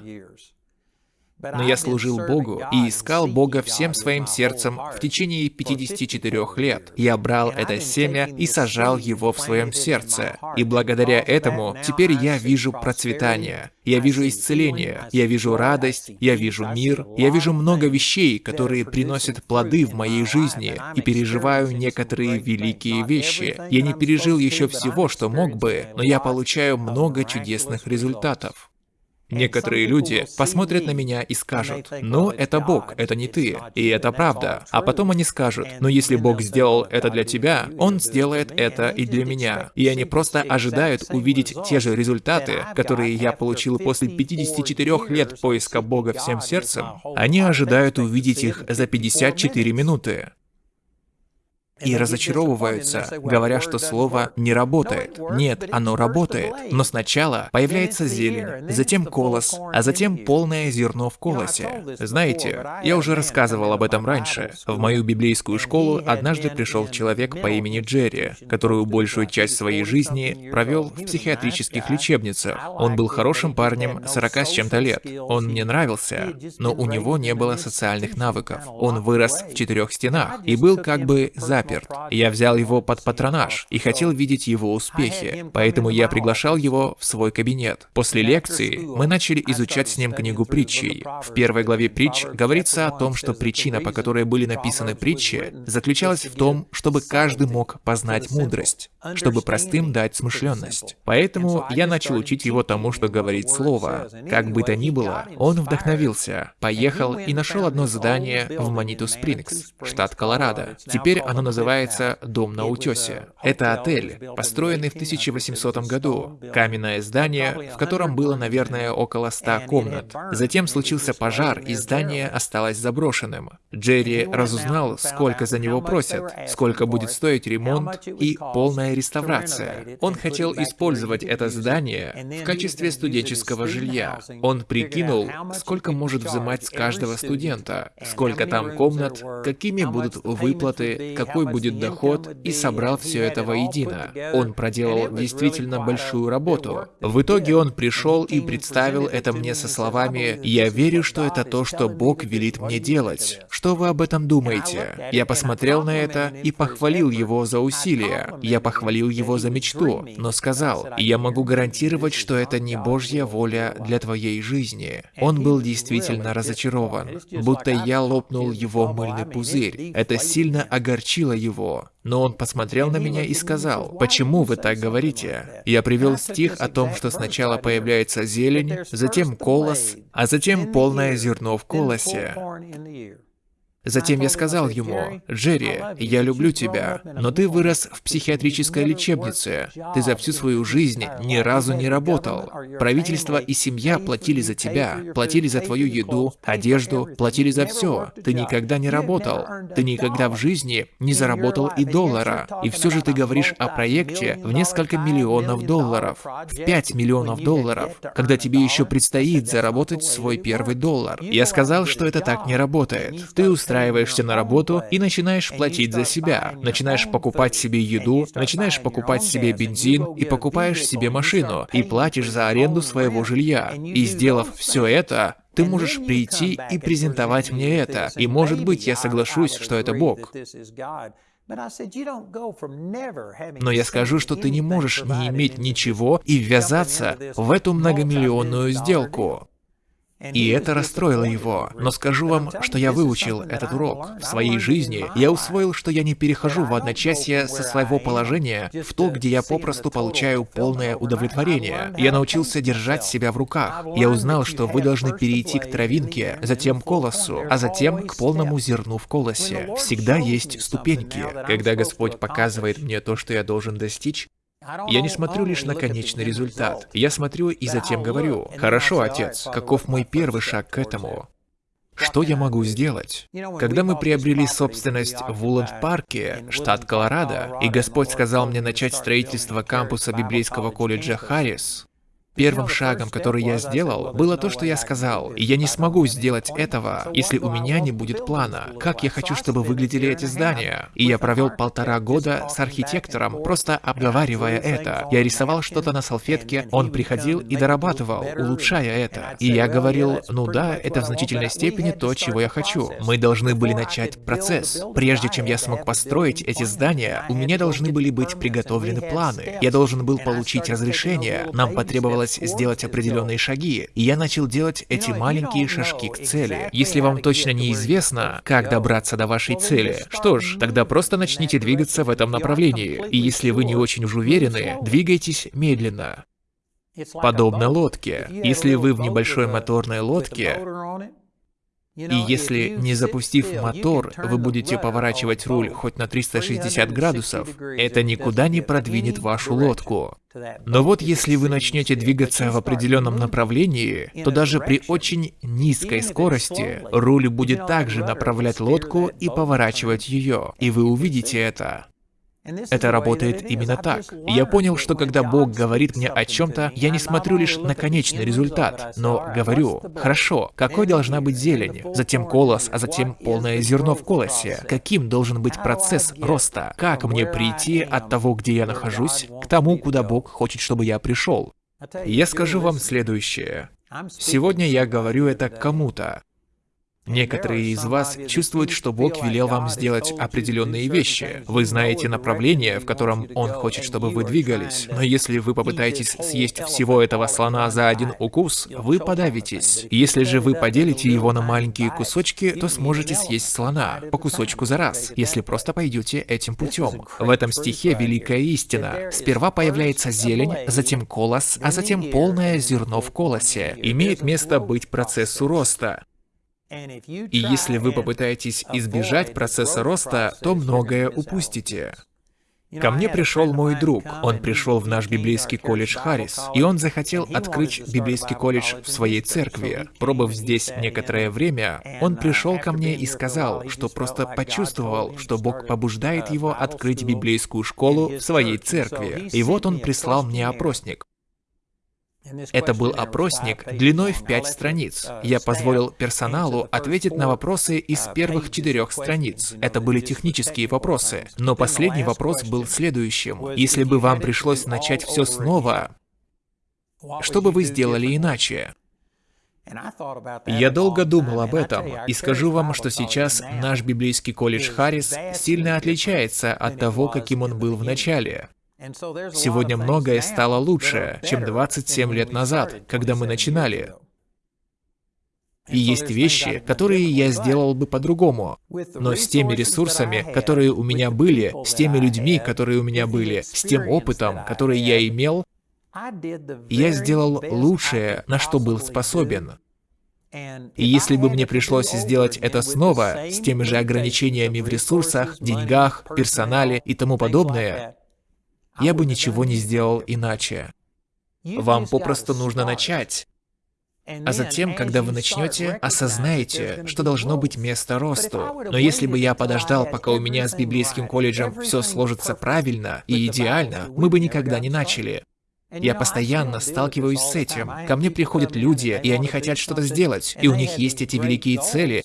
[SPEAKER 2] Но я служил Богу и искал Бога всем своим сердцем в течение 54 лет. Я брал это семя и сажал его в своем сердце. И благодаря этому теперь я вижу процветание, я вижу исцеление, я вижу радость, я вижу мир, я вижу много вещей, которые приносят плоды в моей жизни, и переживаю некоторые великие вещи. Я не пережил еще всего, что мог бы, но я получаю много чудесных результатов. Некоторые люди посмотрят на меня и скажут, «Ну, это Бог, это не ты». И это правда. А потом они скажут, «Но если Бог сделал это для тебя, Он сделает это и для меня». И они просто ожидают увидеть те же результаты, которые я получил после 54 лет поиска Бога всем сердцем. Они ожидают увидеть их за 54 минуты и разочаровываются, говоря, что слово не работает. Нет, оно работает. Но сначала появляется зелень, затем колос, а затем полное зерно в колосе. Знаете, я уже рассказывал об этом раньше. В мою библейскую школу однажды пришел человек по имени Джерри, который большую часть своей жизни провел в психиатрических лечебницах. Он был хорошим парнем, 40 с чем-то лет. Он мне нравился, но у него не было социальных навыков. Он вырос в четырех стенах и был как бы заперт заперт. Я взял его под патронаж и хотел видеть его успехи, поэтому я приглашал его в свой кабинет. После лекции мы начали изучать с ним книгу притчей. В первой главе притч говорится о том, что причина, по которой были написаны притчи, заключалась в том, чтобы каждый мог познать мудрость, чтобы простым дать смышленность. Поэтому я начал учить его тому, что говорит Слово. Как бы то ни было, он вдохновился, поехал и нашел одно задание в Маниту Спрингс, штат Колорадо. Теперь оно называется называется «Дом на утесе». Это отель, построенный в 1800 году. Каменное здание, в котором было, наверное, около 100 комнат. Затем случился пожар, и здание осталось заброшенным. Джерри разузнал, сколько за него просят, сколько будет стоить ремонт и полная реставрация. Он хотел использовать это здание в качестве студенческого жилья. Он прикинул, сколько может взимать с каждого студента, сколько там комнат, какими будут выплаты, какой будет доход, и собрал все это воедино. Он проделал действительно большую работу. В итоге он пришел и представил это мне со словами «Я верю, что это то, что Бог велит мне делать. Что вы об этом думаете?» Я посмотрел на это и похвалил его за усилия. Я похвалил его за мечту, но сказал «Я могу гарантировать, что это не Божья воля для твоей жизни». Он был действительно разочарован, будто я лопнул его мыльный пузырь. Это сильно огорчило его. Но он посмотрел на меня и сказал, «Почему вы так говорите?» Я привел стих о том, что сначала появляется зелень, затем колос, а затем полное зерно в колосе. Затем я сказал ему, «Джерри, я люблю тебя, но ты вырос в психиатрической лечебнице. Ты за всю свою жизнь ни разу не работал. Правительство и семья платили за тебя, платили за твою еду, одежду, платили за все. Ты никогда не работал. Ты никогда в жизни не заработал и доллара. И все же ты говоришь о проекте в несколько миллионов долларов, в 5 миллионов долларов, когда тебе еще предстоит заработать свой первый доллар. Я сказал, что это так не работает. Ты устраиваешься на работу и начинаешь платить за себя. Начинаешь покупать себе еду, начинаешь покупать себе бензин и покупаешь себе машину, и платишь за аренду своего жилья. И сделав все это, ты можешь прийти и презентовать мне это, и может быть я соглашусь, что это Бог. Но я скажу, что ты не можешь не иметь ничего и ввязаться в эту многомиллионную сделку. И это расстроило его. Но скажу вам, что я выучил этот урок. В своей жизни я усвоил, что я не перехожу в одночасье со своего положения в то, где я попросту получаю полное удовлетворение. Я научился держать себя в руках. Я узнал, что вы должны перейти к травинке, затем к колосу, а затем к полному зерну в колосе. Всегда есть ступеньки. Когда Господь показывает мне то, что я должен достичь, я не смотрю лишь на конечный результат. Я смотрю и затем говорю, «Хорошо, Отец, каков мой первый шаг к этому?» Что я могу сделать? Когда мы приобрели собственность в Уланд-парке, штат Колорадо, и Господь сказал мне начать строительство кампуса библейского колледжа Харрис, Первым шагом, который я сделал, было то, что я сказал. Я не смогу сделать этого, если у меня не будет плана. Как я хочу, чтобы выглядели эти здания? И я провел полтора года с архитектором, просто обговаривая это. Я рисовал что-то на салфетке, он приходил и дорабатывал, улучшая это. И я говорил, ну да, это в значительной степени то, чего я хочу. Мы должны были начать процесс. Прежде чем я смог построить эти здания, у меня должны были быть приготовлены планы. Я должен был получить разрешение. Нам потребовалось требовалось сделать определенные шаги, и я начал делать эти маленькие шажки к цели. Если вам точно неизвестно, как добраться до вашей цели, что ж, тогда просто начните двигаться в этом направлении. И если вы не очень уж уверены, двигайтесь медленно. Подобно лодке. Если вы в небольшой моторной лодке, и если, не запустив мотор, вы будете поворачивать руль хоть на 360 градусов, это никуда не продвинет вашу лодку. Но вот если вы начнете двигаться в определенном направлении, то даже при очень низкой скорости руль будет также направлять лодку и поворачивать ее, и вы увидите это. Это работает именно так. Я понял, что когда Бог говорит мне о чем-то, я не смотрю лишь на конечный результат, но говорю, хорошо, какой должна быть зелень, затем колос, а затем полное зерно в колосе. Каким должен быть процесс роста? Как мне прийти от того, где я нахожусь, к тому, куда Бог хочет, чтобы я пришел? Я скажу вам следующее. Сегодня я говорю это кому-то, Некоторые из вас чувствуют, что Бог велел вам сделать определенные вещи. Вы знаете направление, в котором Он хочет, чтобы вы двигались. Но если вы попытаетесь съесть всего этого слона за один укус, вы подавитесь. Если же вы поделите его на маленькие кусочки, то сможете съесть слона по кусочку за раз, если просто пойдете этим путем. В этом стихе великая истина. Сперва появляется зелень, затем колос, а затем полное зерно в колосе. Имеет место быть процессу роста. И если вы попытаетесь избежать процесса роста, то многое упустите. Ко мне пришел мой друг, он пришел в наш библейский колледж Харрис, и он захотел открыть библейский колледж в своей церкви. Пробыв здесь некоторое время, он пришел ко мне и сказал, что просто почувствовал, что Бог побуждает его открыть библейскую школу в своей церкви. И вот он прислал мне опросник. Это был опросник длиной в пять страниц. Я позволил персоналу ответить на вопросы из первых четырех страниц. Это были технические вопросы. Но последний вопрос был следующим. Если бы вам пришлось начать все снова, что бы вы сделали иначе? Я долго думал об этом, и скажу вам, что сейчас наш библейский колледж Харрис сильно отличается от того, каким он был в начале. Сегодня многое стало лучше, чем 27 лет назад, когда мы начинали. И есть вещи, которые я сделал бы по-другому. Но с теми ресурсами, которые у меня были, с теми людьми, которые у меня были, с тем опытом, который я имел, я сделал лучшее, на что был способен. И если бы мне пришлось сделать это снова, с теми же ограничениями в ресурсах, деньгах, персонале и тому подобное, я бы ничего не сделал иначе. Вам попросту нужно начать. А затем, когда вы начнете, осознаете, что должно быть место росту. Но если бы я подождал, пока у меня с библейским колледжем все сложится правильно и идеально, мы бы никогда не начали. Я постоянно сталкиваюсь с этим. Ко мне приходят люди, и они хотят что-то сделать, и у них есть эти великие цели,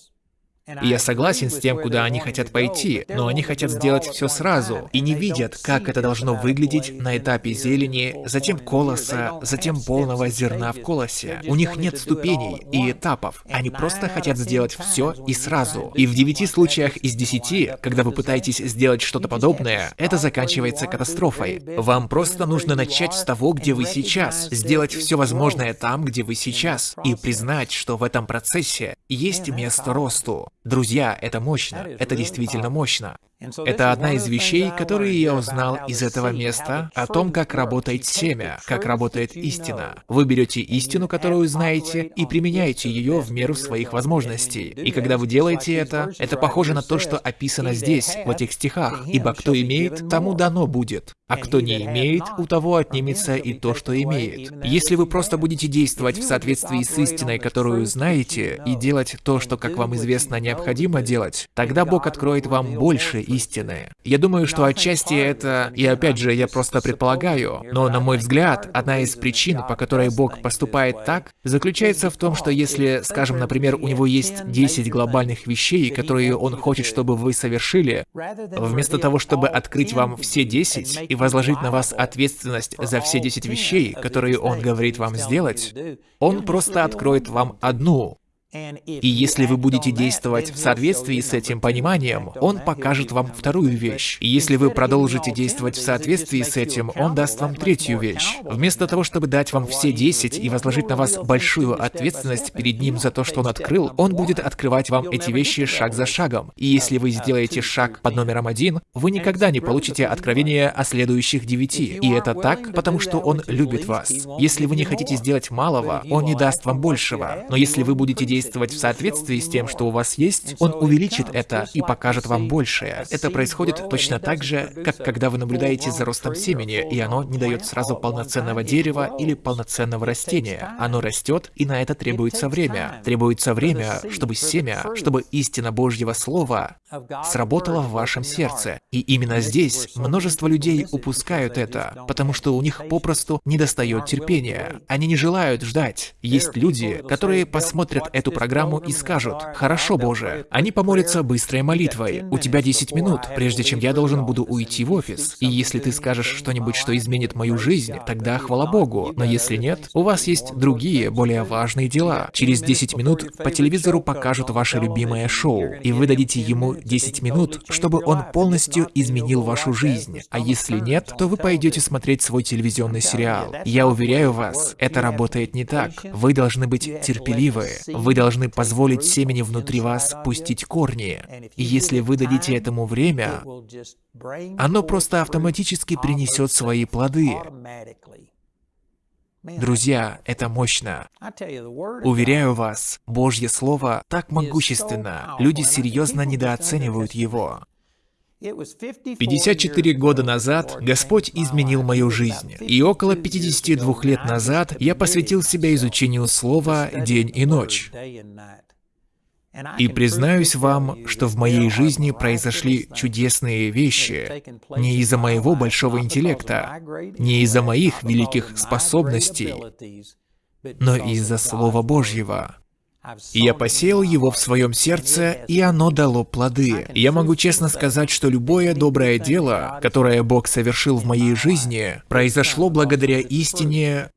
[SPEAKER 2] и я согласен с тем, куда они хотят пойти, но они хотят сделать все сразу и не видят, как это должно выглядеть на этапе зелени, затем колоса, затем полного зерна в колосе. У них нет ступеней и этапов. Они просто хотят сделать все и сразу. И в девяти случаях из десяти, когда вы пытаетесь сделать что-то подобное, это заканчивается катастрофой. Вам просто нужно начать с того, где вы сейчас, сделать все возможное там, где вы сейчас, и признать, что в этом процессе есть место росту. Друзья, это мощно, это действительно мощно. Это одна из вещей, которые я узнал из этого места, о том, как работает семя, как работает истина. Вы берете истину, которую знаете, и применяете ее в меру своих возможностей. И когда вы делаете это, это похоже на то, что описано здесь, в этих стихах. «Ибо кто имеет, тому дано будет, а кто не имеет, у того отнимется и то, что имеет». Если вы просто будете действовать в соответствии с истиной, которую знаете, и делать то, что, как вам известно, необходимо делать, тогда Бог откроет вам больше истины. Я думаю, что отчасти это, и опять же, я просто предполагаю, но на мой взгляд, одна из причин, по которой Бог поступает так, заключается в том, что если, скажем, например, у него есть 10 глобальных вещей, которые он хочет, чтобы вы совершили, вместо того, чтобы открыть вам все 10 и возложить на вас ответственность за все 10 вещей, которые он говорит вам сделать, он просто откроет вам одну, и если вы будете действовать в соответствии с этим пониманием, Он покажет вам вторую вещь. И если вы продолжите действовать в соответствии с этим, Он даст вам третью вещь. Вместо того, чтобы дать вам все десять и возложить на вас большую ответственность перед Ним за то, что Он открыл, Он будет открывать вам эти вещи шаг за шагом. И если вы сделаете шаг под номером один, вы никогда не получите откровение о следующих девяти. И это так, потому что Он любит вас. Если вы не хотите сделать малого, Он не даст вам большего. Но если вы будете действовать действовать в соответствии с тем, что у вас есть, он увеличит это и покажет вам большее. Это происходит точно так же, как когда вы наблюдаете за ростом семени, и оно не дает сразу полноценного дерева или полноценного растения. Оно растет, и на это требуется время. Требуется время, чтобы семя, чтобы истина Божьего Слова сработала в вашем сердце. И именно здесь множество людей упускают это, потому что у них попросту недостает терпения. Они не желают ждать. Есть люди, которые посмотрят эту программу и скажут, «Хорошо, Боже». Они помолятся быстрой молитвой. У тебя 10 минут, прежде чем я должен буду уйти в офис. И если ты скажешь что-нибудь, что изменит мою жизнь, тогда хвала Богу. Но если нет, у вас есть другие, более важные дела. Через 10 минут по телевизору покажут ваше любимое шоу, и вы дадите ему 10 минут, чтобы он полностью изменил вашу жизнь. А если нет, то вы пойдете смотреть свой телевизионный сериал. Я уверяю вас, это работает не так. Вы должны быть терпеливы. Вы должны позволить семени внутри вас пустить корни. И если вы дадите этому время, оно просто автоматически принесет свои плоды. Друзья, это мощно. Уверяю вас, Божье Слово так могущественно, люди серьезно недооценивают его. 54 года назад Господь изменил мою жизнь, и около 52 лет назад я посвятил себя изучению Слова день и ночь. И признаюсь вам, что в моей жизни произошли чудесные вещи. не из-за моего большого интеллекта, не из-за моих великих способностей, но из-за Слова Божьего. И я посеял его в своем сердце, и оно дало плоды. Я могу честно сказать, что любое доброе дело, которое Бог совершил в моей жизни, произошло благодаря истине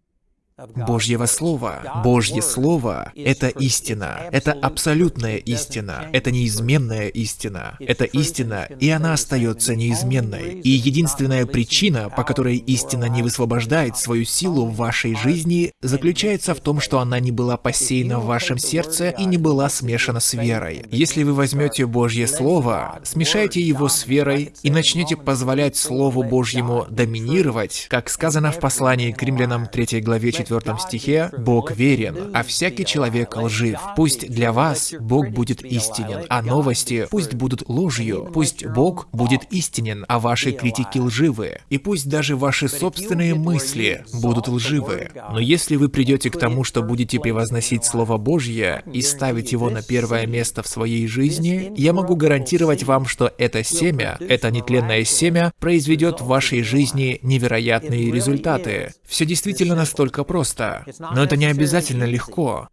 [SPEAKER 2] Божьего Слова. Божье Слово — это истина. Это абсолютная истина. Это неизменная истина. Это истина, и она остается неизменной. И единственная причина, по которой истина не высвобождает свою силу в вашей жизни, заключается в том, что она не была посеяна в вашем сердце и не была смешана с верой. Если вы возьмете Божье Слово, смешайте его с верой и начнете позволять Слову Божьему доминировать, как сказано в послании к римлянам 3 главе 4 четвертом стихе «Бог верен, а всякий человек лжив. Пусть для вас Бог будет истинен, а новости пусть будут ложью. Пусть Бог будет истинен, а ваши критики лживы. И пусть даже ваши собственные мысли будут лживы. Но если вы придете к тому, что будете превозносить Слово Божье и ставить его на первое место в своей жизни, я могу гарантировать вам, что это семя, это нетленное семя, произведет в вашей жизни невероятные результаты. Все действительно настолько просто просто, но это не обязательно легко.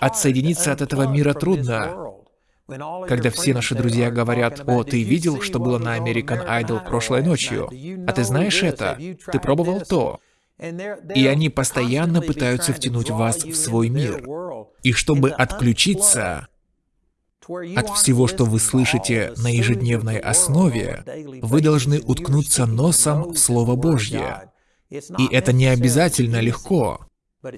[SPEAKER 2] Отсоединиться от этого мира трудно. Когда все наши друзья говорят, «О, ты видел, что было на American Idol прошлой ночью? А ты знаешь это? Ты пробовал то?» И они постоянно пытаются втянуть вас в свой мир. И чтобы отключиться от всего, что вы слышите на ежедневной основе, вы должны уткнуться носом в Слово Божье. И это не обязательно легко.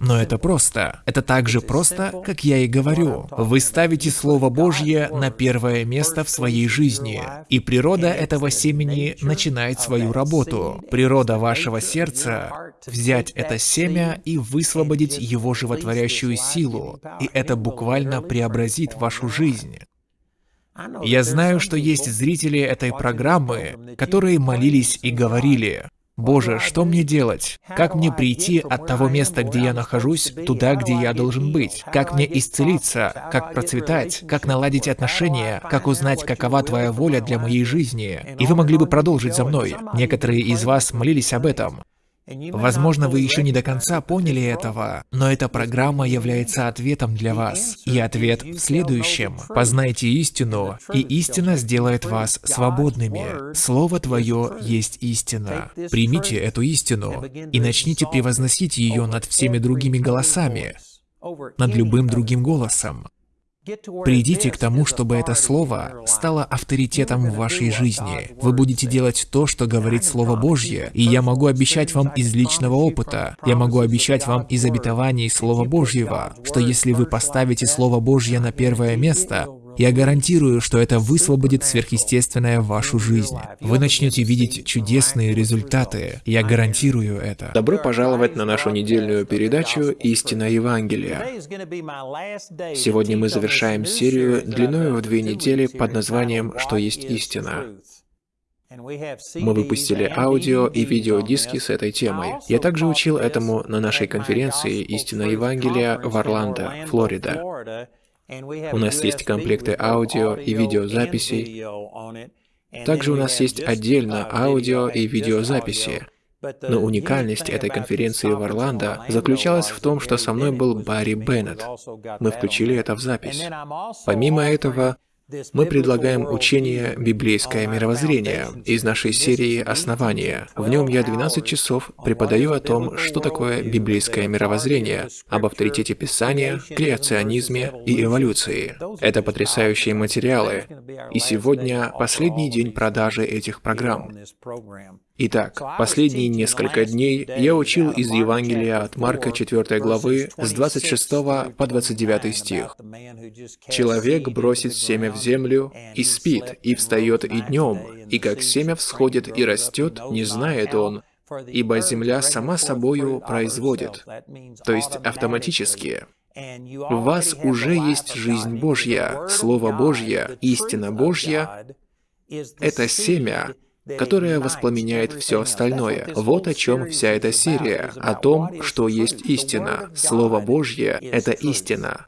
[SPEAKER 2] Но это просто. Это так же просто, как я и говорю. Вы ставите Слово Божье на первое место в своей жизни, и природа этого семени начинает свою работу. Природа вашего сердца — взять это семя и высвободить его животворящую силу, и это буквально преобразит вашу жизнь. Я знаю, что есть зрители этой программы, которые молились и говорили, Боже, что мне делать? Как мне прийти от того места, где я нахожусь, туда, где я должен быть? Как мне исцелиться? Как процветать? Как наладить отношения? Как узнать, какова Твоя воля для моей жизни? И вы могли бы продолжить за мной. Некоторые из вас молились об этом. Возможно, вы еще не до конца поняли этого, но эта программа является ответом для вас. И ответ в следующем. Познайте истину, и истина сделает вас свободными. Слово Твое есть истина. Примите эту истину и начните превозносить ее над всеми другими голосами, над любым другим голосом. Придите к тому, чтобы это слово стало авторитетом в вашей жизни. Вы будете делать то, что говорит Слово Божье, и я могу обещать вам из личного опыта, я могу обещать вам из обетований Слова Божьего, что если вы поставите Слово Божье на первое место, я гарантирую, что это высвободит сверхъестественное в вашу жизнь. Вы начнете видеть чудесные результаты. Я гарантирую это.
[SPEAKER 1] Добро пожаловать на нашу недельную передачу «Истина Евангелия». Сегодня мы завершаем серию длиною в две недели под названием «Что есть истина». Мы выпустили аудио и видеодиски с этой темой. Я также учил этому на нашей конференции «Истина Евангелия» в Орландо, Флорида. У нас есть комплекты аудио и видеозаписей. Также у нас есть отдельно аудио и видеозаписи. Но уникальность этой конференции в Орландо заключалась в том, что со мной был Барри Беннет. Мы включили это в запись. Помимо этого, мы предлагаем учение «Библейское мировоззрение» из нашей серии «Основания». В нем я 12 часов преподаю о том, что такое библейское мировоззрение, об авторитете Писания, креационизме и эволюции. Это потрясающие материалы. И сегодня последний день продажи этих программ. Итак, последние несколько дней я учил из Евангелия от Марка 4 главы с 26 по 29 стих. «Человек бросит семя в землю и спит, и встает и днем, и как семя всходит и растет, не знает он, ибо земля сама собою производит». То есть автоматически. В вас уже есть жизнь Божья, Слово Божье, истина Божья — это семя, которая воспламеняет все остальное. Вот о чем вся эта серия, о том, что есть истина. Слово Божье — это истина.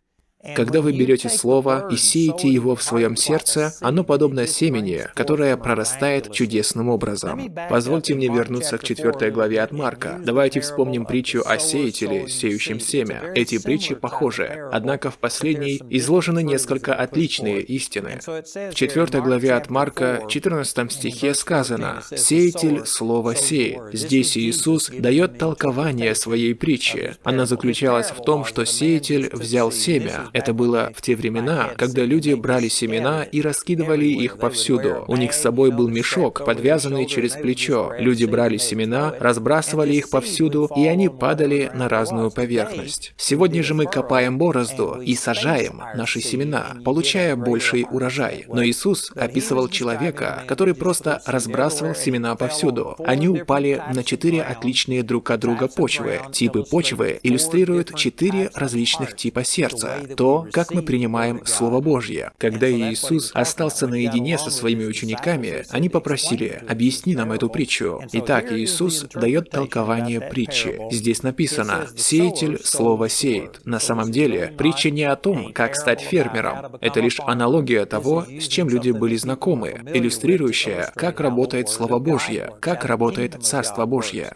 [SPEAKER 2] Когда вы берете слово и сеете его в своем сердце, оно подобно семени, которое прорастает чудесным образом. Позвольте мне вернуться к четвертой главе от Марка. Давайте вспомним притчу о сеятеле, сеющем семя. Эти притчи похожи, однако в последней изложены несколько отличные истины. В четвертой главе от Марка, 14 стихе сказано «Сеятель слово сеет». Здесь Иисус дает толкование своей притчи. Она заключалась в том, что сеятель взял семя, это было в те времена, когда люди брали семена и раскидывали их повсюду. У них с собой был мешок, подвязанный через плечо. Люди брали семена, разбрасывали их повсюду, и они падали на разную поверхность. Сегодня же мы копаем борозду и сажаем наши семена, получая больший урожай. Но Иисус описывал человека, который просто разбрасывал семена повсюду. Они упали на четыре отличные друг от друга почвы. Типы почвы иллюстрируют четыре различных типа сердца то, как мы принимаем Слово Божье. Когда Иисус остался наедине со своими учениками, они попросили, объясни нам эту притчу. Итак, Иисус дает толкование притчи. Здесь написано, «Сеятель Слово сеет». На самом деле, притча не о том, как стать фермером. Это лишь аналогия того, с чем люди были знакомы, иллюстрирующая, как работает Слово Божье, как работает Царство Божье.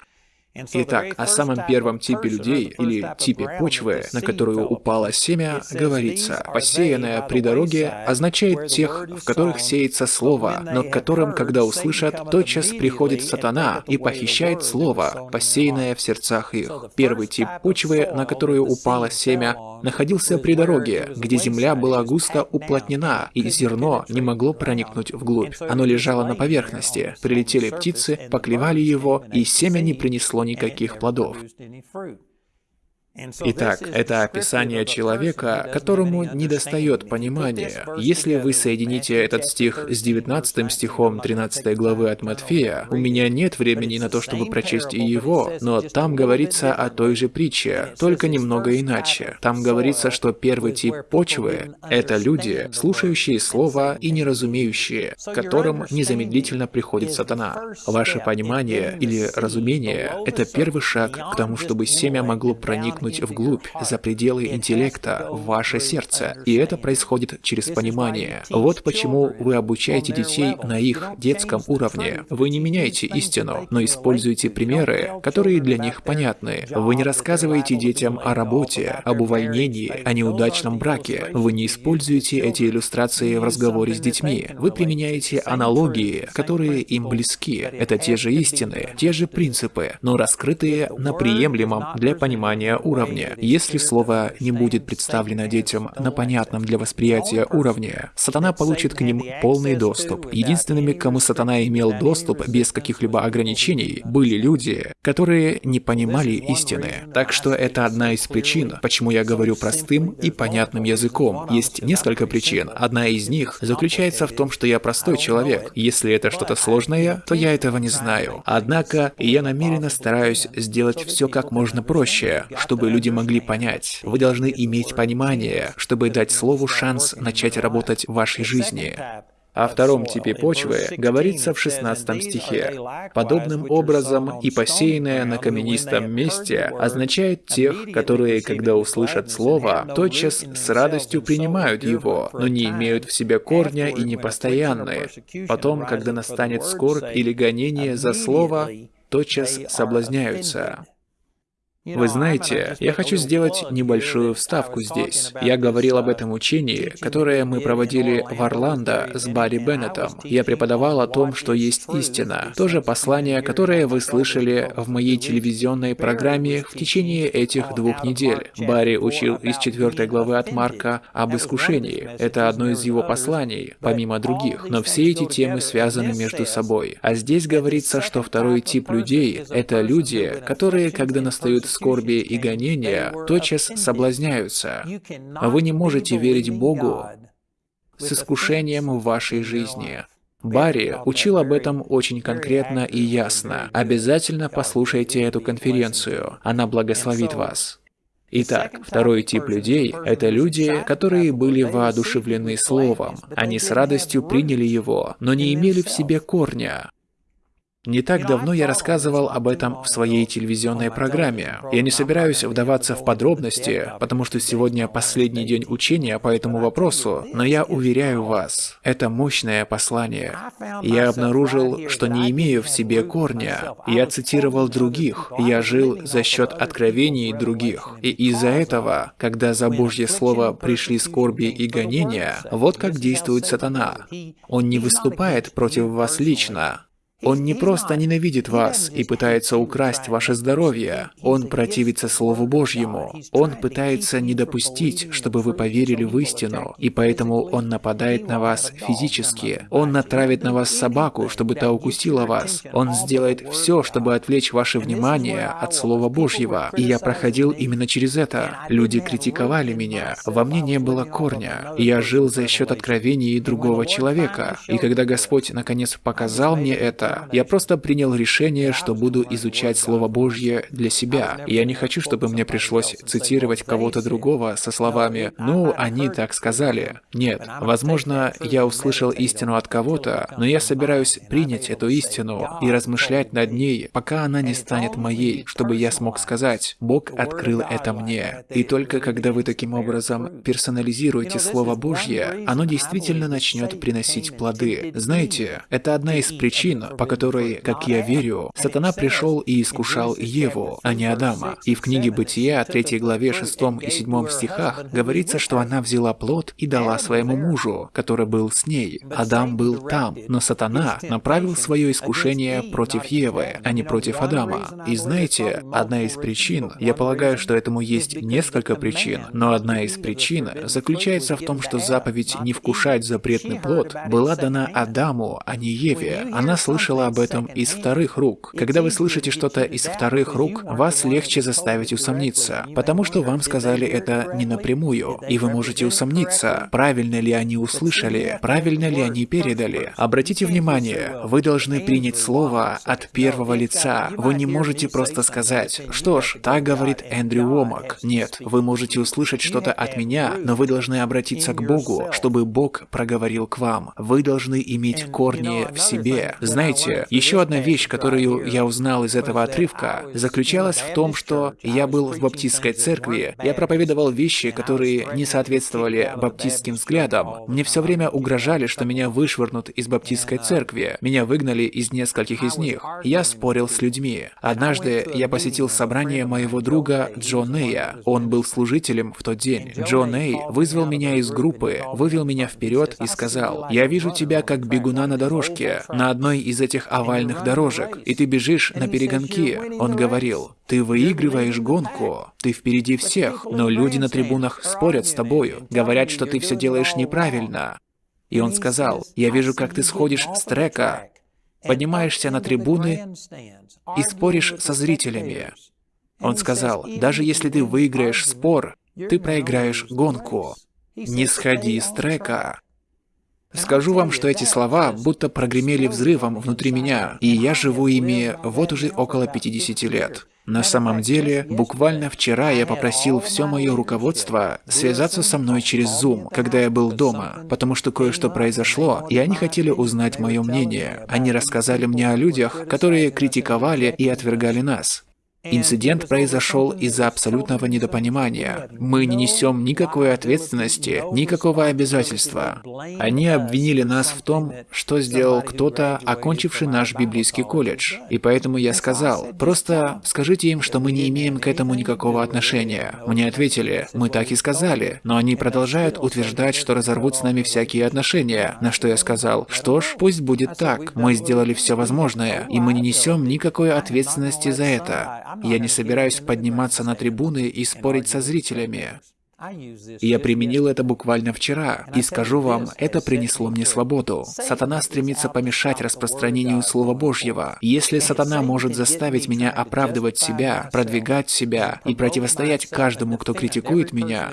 [SPEAKER 2] Итак, о самом первом типе людей, или типе почвы, на которую упало семя, говорится, «посеянное при дороге» означает тех, в которых сеется слово, но к которым, когда услышат, тотчас приходит сатана и похищает слово, посеянное в сердцах их. Первый тип почвы, на которую упало семя, находился при дороге, где земля была густо уплотнена, и зерно не могло проникнуть вглубь. Оно лежало на поверхности. Прилетели птицы, поклевали его, и семя не принесло никаких плодов. Итак, это описание человека, которому недостает понимания. Если вы соедините этот стих с 19 стихом 13 главы от Матфея, у меня нет времени на то, чтобы прочесть и его, но там говорится о той же притче, только немного иначе. Там говорится, что первый тип почвы — это люди, слушающие Слово и неразумеющие, которым незамедлительно приходит сатана. Ваше понимание или разумение — это первый шаг к тому, чтобы семя могло проникнуть проникнуть вглубь, за пределы интеллекта, в ваше сердце. И это происходит через понимание. Вот почему вы обучаете детей на их детском уровне. Вы не меняете истину, но используете примеры, которые для них понятны. Вы не рассказываете детям о работе, об увольнении, о неудачном браке. Вы не используете эти иллюстрации в разговоре с детьми. Вы применяете аналогии, которые им близки. Это те же истины, те же принципы, но раскрытые на приемлемом для понимания уровне уровне. Если слово не будет представлено детям на понятном для восприятия уровне, сатана получит к ним полный доступ. Единственными, кому сатана имел доступ без каких-либо ограничений, были люди, которые не понимали истины. Так что это одна из причин, почему я говорю простым и понятным языком. Есть несколько причин. Одна из них заключается в том, что я простой человек. Если это что-то сложное, то я этого не знаю. Однако я намеренно стараюсь сделать все как можно проще, чтобы чтобы люди могли понять. Вы должны иметь понимание, чтобы дать слову шанс начать работать в вашей жизни. О втором типе почвы говорится в 16 стихе. «Подобным образом и посеянное на каменистом месте означает тех, которые, когда услышат слово, тотчас с радостью принимают его, но не имеют в себе корня и непостоянны. Потом, когда настанет скорбь или гонение за слово, тотчас соблазняются». Вы знаете, я хочу сделать небольшую вставку здесь. Я говорил об этом учении, которое мы проводили в Орландо с Барри Беннетом. Я преподавал о том, что есть истина. То же послание, которое вы слышали в моей телевизионной программе в течение этих двух недель. Барри учил из четвертой главы от Марка об искушении. Это одно из его посланий, помимо других. Но все эти темы связаны между собой. А здесь говорится, что второй тип людей — это люди, которые, когда настают скорби и гонения тотчас соблазняются. Вы не можете верить Богу с искушением в вашей жизни. Барри учил об этом очень конкретно и ясно. Обязательно послушайте эту конференцию. Она благословит вас. Итак, второй тип людей — это люди, которые были воодушевлены Словом. Они с радостью приняли его, но не имели в себе корня. Не так давно я рассказывал об этом в своей телевизионной программе. Я не собираюсь вдаваться в подробности, потому что сегодня последний день учения по этому вопросу, но я уверяю вас, это мощное послание. Я обнаружил, что не имею в себе корня. Я цитировал других, я жил за счет откровений других. И из-за этого, когда за Божье Слово пришли скорби и гонения, вот как действует сатана. Он не выступает против вас лично, он не просто ненавидит вас и пытается украсть ваше здоровье, он противится Слову Божьему. Он пытается не допустить, чтобы вы поверили в истину, и поэтому он нападает на вас физически. Он натравит на вас собаку, чтобы та укусила вас. Он сделает все, чтобы отвлечь ваше внимание от Слова Божьего. И я проходил именно через это. Люди критиковали меня. Во мне не было корня. Я жил за счет откровений другого человека. И когда Господь наконец показал мне это, я просто принял решение, что буду изучать Слово Божье для себя. И я не хочу, чтобы мне пришлось цитировать кого-то другого со словами «ну, они так сказали». Нет, возможно, я услышал истину от кого-то, но я собираюсь принять эту истину и размышлять над ней, пока она не станет моей, чтобы я смог сказать «Бог открыл это мне». И только когда вы таким образом персонализируете Слово Божье, оно действительно начнет приносить плоды. Знаете, это одна из причин, по которой, как я верю, сатана пришел и искушал Еву, а не Адама. И в книге Бытия, 3 главе 6 и 7 стихах, говорится, что она взяла плод и дала своему мужу, который был с ней. Адам был там, но сатана направил свое искушение против Евы, а не против Адама. И знаете, одна из причин, я полагаю, что этому есть несколько причин, но одна из причин заключается в том, что заповедь «не вкушать запретный плод» была дана Адаму, а не Еве. Она слышала слышала об этом из вторых рук. Когда вы слышите что-то из вторых рук, вас легче заставить усомниться, потому что вам сказали это не напрямую, и вы можете усомниться, правильно ли они услышали, правильно ли они передали. Обратите внимание, вы должны принять слово от первого лица. Вы не можете просто сказать, что ж, так говорит Эндрю Уомак. Нет, вы можете услышать что-то от меня, но вы должны обратиться к Богу, чтобы Бог проговорил к вам. Вы должны иметь корни в себе. Знаете, Знаете, еще одна вещь, которую я узнал из этого отрывка, заключалась в том, что я был в баптистской церкви, я проповедовал вещи, которые не соответствовали баптистским взглядам. Мне все время угрожали, что меня вышвырнут из баптистской церкви. Меня выгнали из нескольких из них. Я спорил с людьми. Однажды я посетил собрание моего друга Джо Нея. Он был служителем в тот день. Джо Ней вызвал меня из группы, вывел меня вперед и сказал, «Я вижу тебя как бегуна на дорожке. На одной из этих овальных дорожек, и ты бежишь на перегонки. Он говорил, ты выигрываешь гонку, ты впереди всех, но люди на трибунах спорят с тобою, говорят, что ты все делаешь неправильно. И он сказал, я вижу, как ты сходишь с трека, поднимаешься на трибуны и споришь со зрителями. Он сказал, даже если ты выиграешь спор, ты проиграешь гонку. Не сходи с трека. Скажу вам, что эти слова будто прогремели взрывом внутри меня, и я живу ими вот уже около 50 лет. На самом деле, буквально вчера я попросил все мое руководство связаться со мной через Zoom, когда я был дома, потому что кое-что произошло, и они хотели узнать мое мнение. Они рассказали мне о людях, которые критиковали и отвергали нас. Инцидент произошел из-за абсолютного недопонимания. Мы не несем никакой ответственности, никакого обязательства. Они обвинили нас в том, что сделал кто-то, окончивший наш библейский колледж. И поэтому я сказал, просто скажите им, что мы не имеем к этому никакого отношения. Мне ответили, мы так и сказали, но они продолжают утверждать, что разорвут с нами всякие отношения. На что я сказал, что ж, пусть будет так, мы сделали все возможное, и мы не несем никакой ответственности за это. Я не собираюсь подниматься на трибуны и спорить со зрителями. Я применил это буквально вчера, и скажу вам, это принесло мне свободу. Сатана стремится помешать распространению Слова Божьего. Если сатана может заставить меня оправдывать себя, продвигать себя и противостоять каждому, кто критикует меня,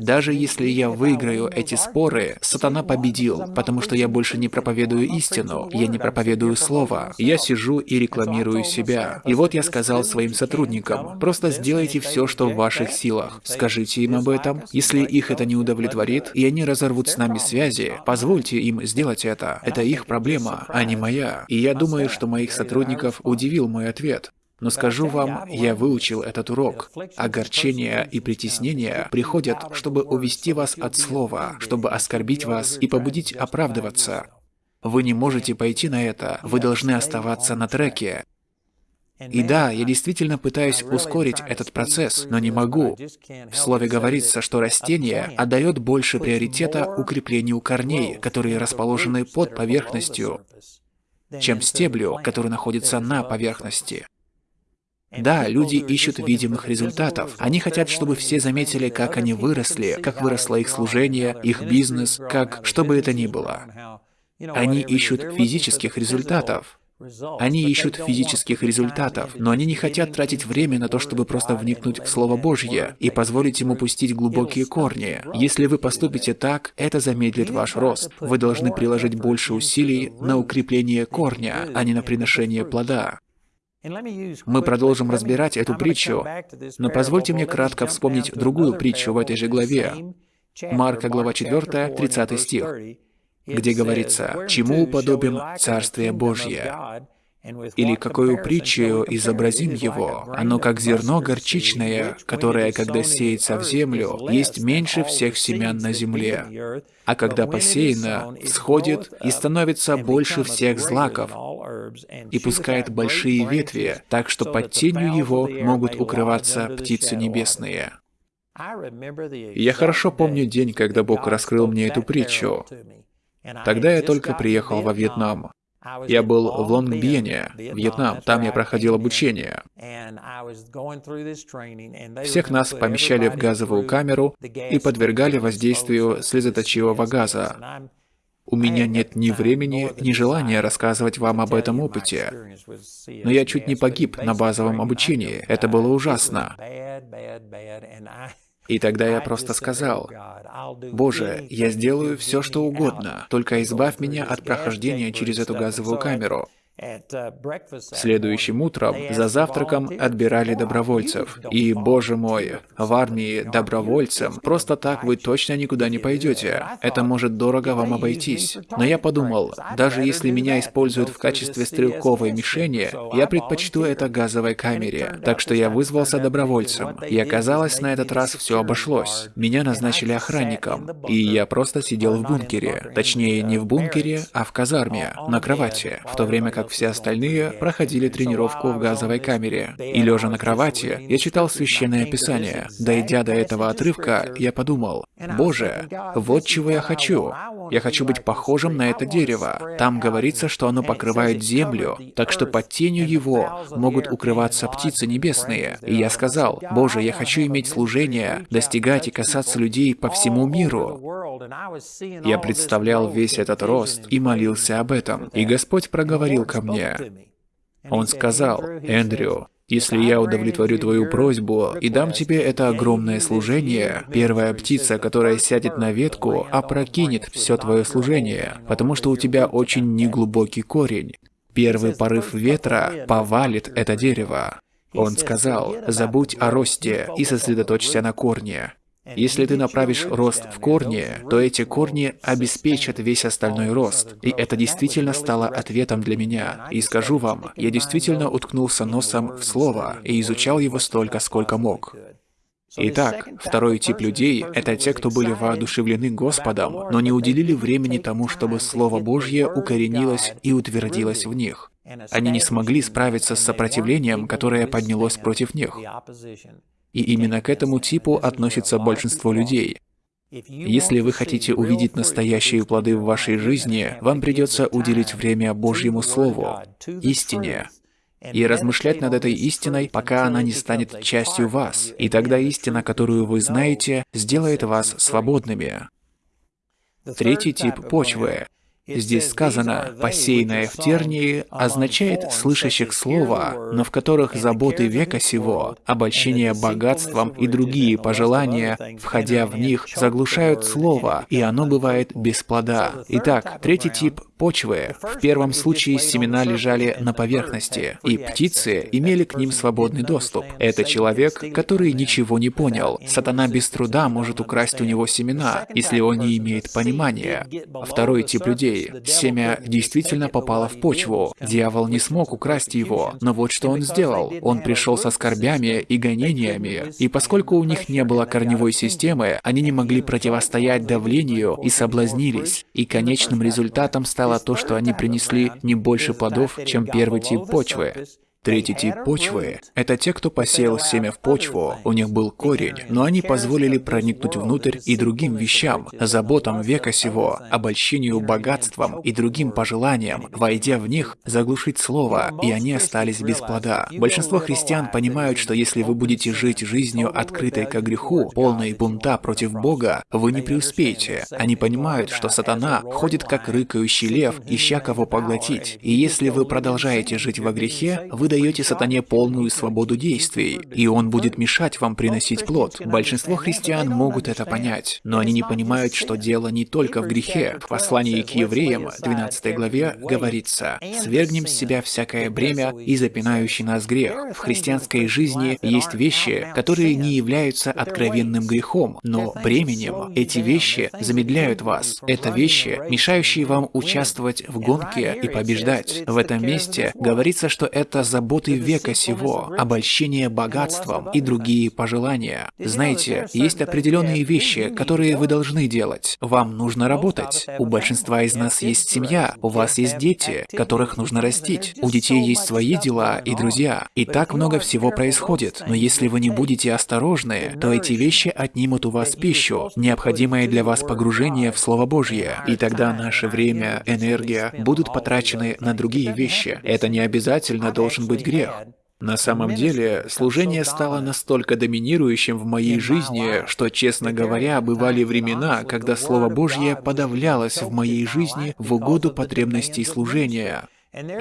[SPEAKER 2] даже если я выиграю эти споры, сатана победил, потому что я больше не проповедую истину, я не проповедую Слово. Я сижу и рекламирую себя. И вот я сказал своим сотрудникам, просто сделайте все, что в ваших силах. Скажите им об об этом. Если их это не удовлетворит, и они разорвут с нами связи, позвольте им сделать это. Это их проблема, а не моя. И я думаю, что моих сотрудников удивил мой ответ. Но скажу вам, я выучил этот урок. Огорчения и притеснения приходят, чтобы увести вас от слова, чтобы оскорбить вас и побудить оправдываться. Вы не можете пойти на это, вы должны оставаться на треке. И да, я действительно пытаюсь ускорить этот процесс, но не могу. В слове говорится, что растение отдает больше приоритета укреплению корней, которые расположены под поверхностью, чем стеблю, который находится на поверхности. Да, люди ищут видимых результатов. Они хотят, чтобы все заметили, как они выросли, как выросло их служение, их бизнес, как что бы это ни было. Они ищут физических результатов. Они ищут физических результатов, но они не хотят тратить время на то, чтобы просто вникнуть в Слово Божье и позволить ему пустить глубокие корни. Если вы поступите так, это замедлит ваш рост. Вы должны приложить больше усилий на укрепление корня, а не на приношение плода. Мы продолжим разбирать эту притчу, но позвольте мне кратко вспомнить другую притчу в этой же главе. Марка, глава 4, 30 стих где говорится, «Чему уподобим Царствие Божье?» Или какую притчу изобразим его? Оно как зерно горчичное, которое, когда сеется в землю, есть меньше всех семян на земле. А когда посеяно, всходит и становится больше всех злаков, и пускает большие ветви, так что под тенью его могут укрываться птицы небесные. Я хорошо помню день, когда Бог раскрыл мне эту притчу. Тогда я только приехал во Вьетнам. Я был в Лонгбиене, Вьетнам, там я проходил обучение. Всех нас помещали в газовую камеру и подвергали воздействию слезоточивого газа. У меня нет ни времени, ни желания рассказывать вам об этом опыте. Но я чуть не погиб на базовом обучении. Это было ужасно. И тогда я просто сказал, «Боже, я сделаю все, что угодно, только избавь меня от прохождения через эту газовую камеру». Следующим утром за завтраком отбирали добровольцев. И, боже мой, в армии добровольцем просто так вы точно никуда не пойдете. Это может дорого вам обойтись. Но я подумал, даже если меня используют в качестве стрелковой мишени, я предпочту это газовой камере. Так что я вызвался добровольцем. И оказалось, на этот раз все обошлось. Меня назначили охранником. И я просто сидел в бункере. Точнее, не в бункере, а в казарме, на кровати. В то время как как все остальные, проходили тренировку в газовой камере. И лежа на кровати, я читал Священное Писание. Дойдя до этого отрывка, я подумал, «Боже, вот чего я хочу. Я хочу быть похожим на это дерево. Там говорится, что оно покрывает землю, так что под тенью его могут укрываться птицы небесные. И я сказал, «Боже, я хочу иметь служение, достигать и касаться людей по всему миру». Я представлял весь этот рост и молился об этом. И Господь проговорил ко мне. Он сказал, «Эндрю, если я удовлетворю твою просьбу и дам тебе это огромное служение, первая птица, которая сядет на ветку, опрокинет все твое служение, потому что у тебя очень неглубокий корень. Первый порыв ветра повалит это дерево. Он сказал, забудь о росте и сосредоточься на корне. Если ты направишь рост в корни, то эти корни обеспечат весь остальной рост. И это действительно стало ответом для меня. И скажу вам, я действительно уткнулся носом в слово и изучал его столько, сколько мог. Итак, второй тип людей — это те, кто были воодушевлены Господом, но не уделили времени тому, чтобы Слово Божье укоренилось и утвердилось в них. Они не смогли справиться с сопротивлением, которое поднялось против них. И именно к этому типу относится большинство людей. Если вы хотите увидеть настоящие плоды в вашей жизни, вам придется уделить время Божьему Слову, истине, и размышлять над этой истиной, пока она не станет частью вас. И тогда истина, которую вы знаете, сделает вас свободными. Третий тип почвы Здесь сказано «посеянное в тернии» означает слышащих слова, но в которых заботы века сего, обольщение богатством и другие пожелания, входя в них, заглушают слово, и оно бывает без плода. Итак, третий тип почвы. В первом случае семена лежали на поверхности, и птицы имели к ним свободный доступ. Это человек, который ничего не понял. Сатана без труда может украсть у него семена, если он не имеет понимания. Второй тип людей. Семя действительно попало в почву. Дьявол не смог украсть его, но вот что он сделал. Он пришел со скорбями и гонениями, и поскольку у них не было корневой системы, они не могли противостоять давлению и соблазнились. И конечным результатом стало то, что они принесли не больше плодов, чем первый тип почвы. Третий тип почвы — это те, кто посеял семя в почву, у них был корень, но они позволили проникнуть внутрь и другим вещам, заботам века сего, обольщению богатством и другим пожеланиям, войдя в них, заглушить слово, и они остались без плода. Большинство христиан понимают, что если вы будете жить жизнью, открытой к греху, полной бунта против Бога, вы не преуспеете. Они понимают, что сатана ходит как рыкающий лев, ища кого поглотить. И если вы продолжаете жить во грехе, вы даете сатане полную свободу действий, и он будет мешать вам приносить плод. Большинство христиан могут это понять, но они не понимают, что дело не только в грехе. В послании к евреям, 12 главе, говорится, «Свергнем с себя всякое бремя и запинающий нас грех». В христианской жизни есть вещи, которые не являются откровенным грехом, но бременем. Эти вещи замедляют вас. Это вещи, мешающие вам участвовать в гонке и побеждать. В этом месте говорится, что это забота заботы века сего, обольщение богатством и другие пожелания. Знаете, есть определенные вещи, которые вы должны делать. Вам нужно работать. У большинства из нас есть семья, у вас есть дети, которых нужно растить. У детей есть свои дела и друзья. И так много всего происходит. Но если вы не будете осторожны, то эти вещи отнимут у вас пищу, необходимое для вас погружение в Слово Божье. И тогда наше время, энергия будут потрачены на другие вещи. Это не обязательно должен быть быть грех. На самом деле, служение стало настолько доминирующим в моей жизни, что, честно говоря, бывали времена, когда Слово Божье подавлялось в моей жизни в угоду потребностей служения.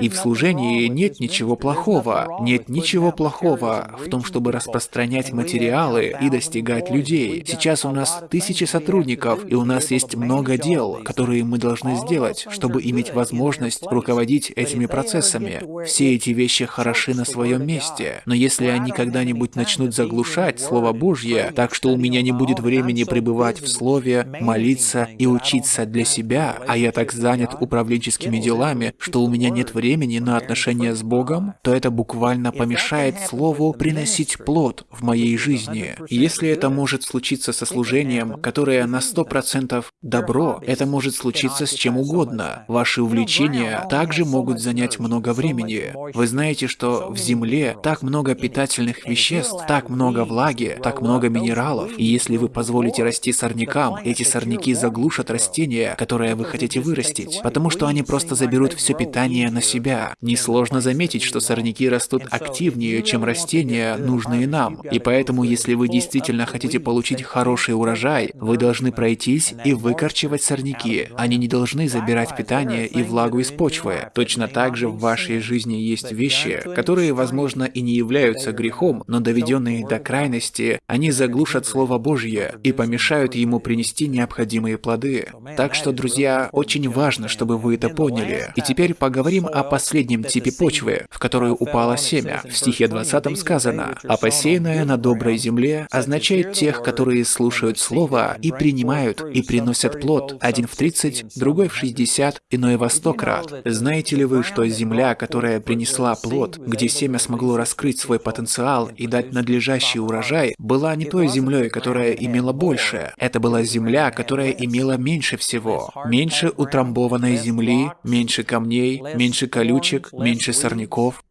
[SPEAKER 2] И в служении нет ничего плохого. Нет ничего плохого в том, чтобы распространять материалы и достигать людей. Сейчас у нас тысячи сотрудников, и у нас есть много дел, которые мы должны сделать, чтобы иметь возможность руководить этими процессами. Все эти вещи хороши на своем месте, но если они когда-нибудь начнут заглушать Слово Божье, так что у меня не будет времени пребывать в Слове, молиться и учиться для себя, а я так занят управленческими делами, что у меня нет нет времени на отношения с Богом, то это буквально помешает Слову приносить плод в моей жизни. если это может случиться со служением, которое на 100% добро, это может случиться с чем угодно. Ваши увлечения также могут занять много времени. Вы знаете, что в земле так много питательных веществ, так много влаги, так много минералов, и если вы позволите расти сорнякам, эти сорняки заглушат растения, которое вы хотите вырастить, потому что они просто заберут все питание на себя. Несложно заметить, что сорняки растут активнее, чем растения, нужные нам. И поэтому, если вы действительно хотите получить хороший урожай, вы должны пройтись и выкорчевать сорняки. Они не должны забирать питание и влагу из почвы. Точно так же в вашей жизни есть вещи, которые, возможно, и не являются грехом, но доведенные до крайности, они заглушат Слово Божье и помешают ему принести необходимые плоды. Так что, друзья, очень важно, чтобы вы это поняли. И теперь поговорим о последнем типе почвы, в которую упало семя. В стихе 20 сказано, «А посеянное на доброй земле означает тех, которые слушают Слово и принимают, и приносят плод, один в 30, другой в 60, иной во 100 крат. Знаете ли вы, что земля, которая принесла плод, где семя смогло раскрыть свой потенциал и дать надлежащий урожай, была не той землей, которая имела больше. Это была земля, которая имела меньше всего. Меньше утрамбованной земли, меньше камней, меньше меньше колючек, меньше сорняков.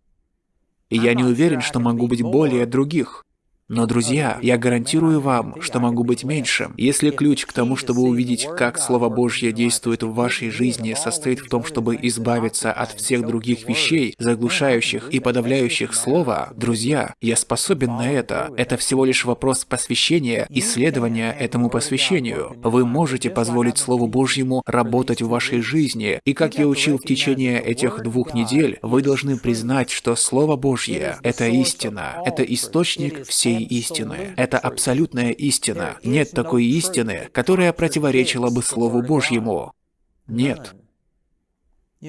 [SPEAKER 2] И я не уверен, что могу быть более других. Но, друзья, я гарантирую вам, что могу быть меньшим. Если ключ к тому, чтобы увидеть, как Слово Божье действует в вашей жизни, состоит в том, чтобы избавиться от всех других вещей, заглушающих и подавляющих Слово, друзья, я способен на это. Это всего лишь вопрос посвящения, исследования этому посвящению. Вы можете позволить Слову Божьему работать в вашей жизни, и как я учил в течение этих двух недель, вы должны признать, что Слово Божье — это истина, это источник всей истины. Это абсолютная истина. Нет такой истины, которая противоречила бы Слову Божьему. Нет.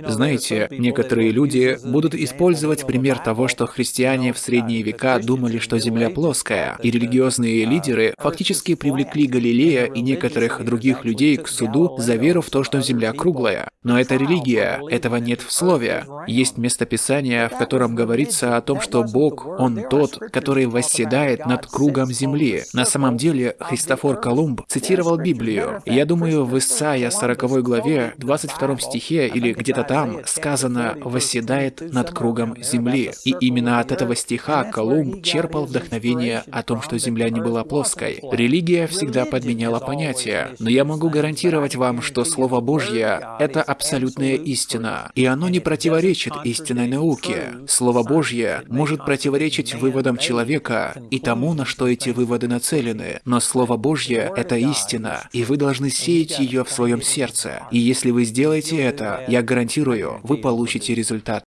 [SPEAKER 2] Знаете, некоторые люди будут использовать пример того, что христиане в средние века думали, что Земля плоская, и религиозные лидеры фактически привлекли Галилея и некоторых других людей к суду за веру в то, что Земля круглая. Но это религия, этого нет в Слове. Есть местописание, в котором говорится о том, что Бог, Он тот, который восседает над кругом Земли. На самом деле, Христофор Колумб цитировал Библию. Я думаю, в Исаия 40 главе, 22 стихе или где-то там сказано «восседает над кругом земли». И именно от этого стиха Колумб черпал вдохновение о том, что земля не была плоской. Религия всегда подменяла понятия, но я могу гарантировать вам, что Слово Божье — это абсолютная истина, и оно не противоречит истинной науке. Слово Божье может противоречить выводам человека и тому, на что эти выводы нацелены, но Слово Божье — это истина, и вы должны сеять ее в своем сердце. И если вы сделаете это, я гарантирую, вы получите результат.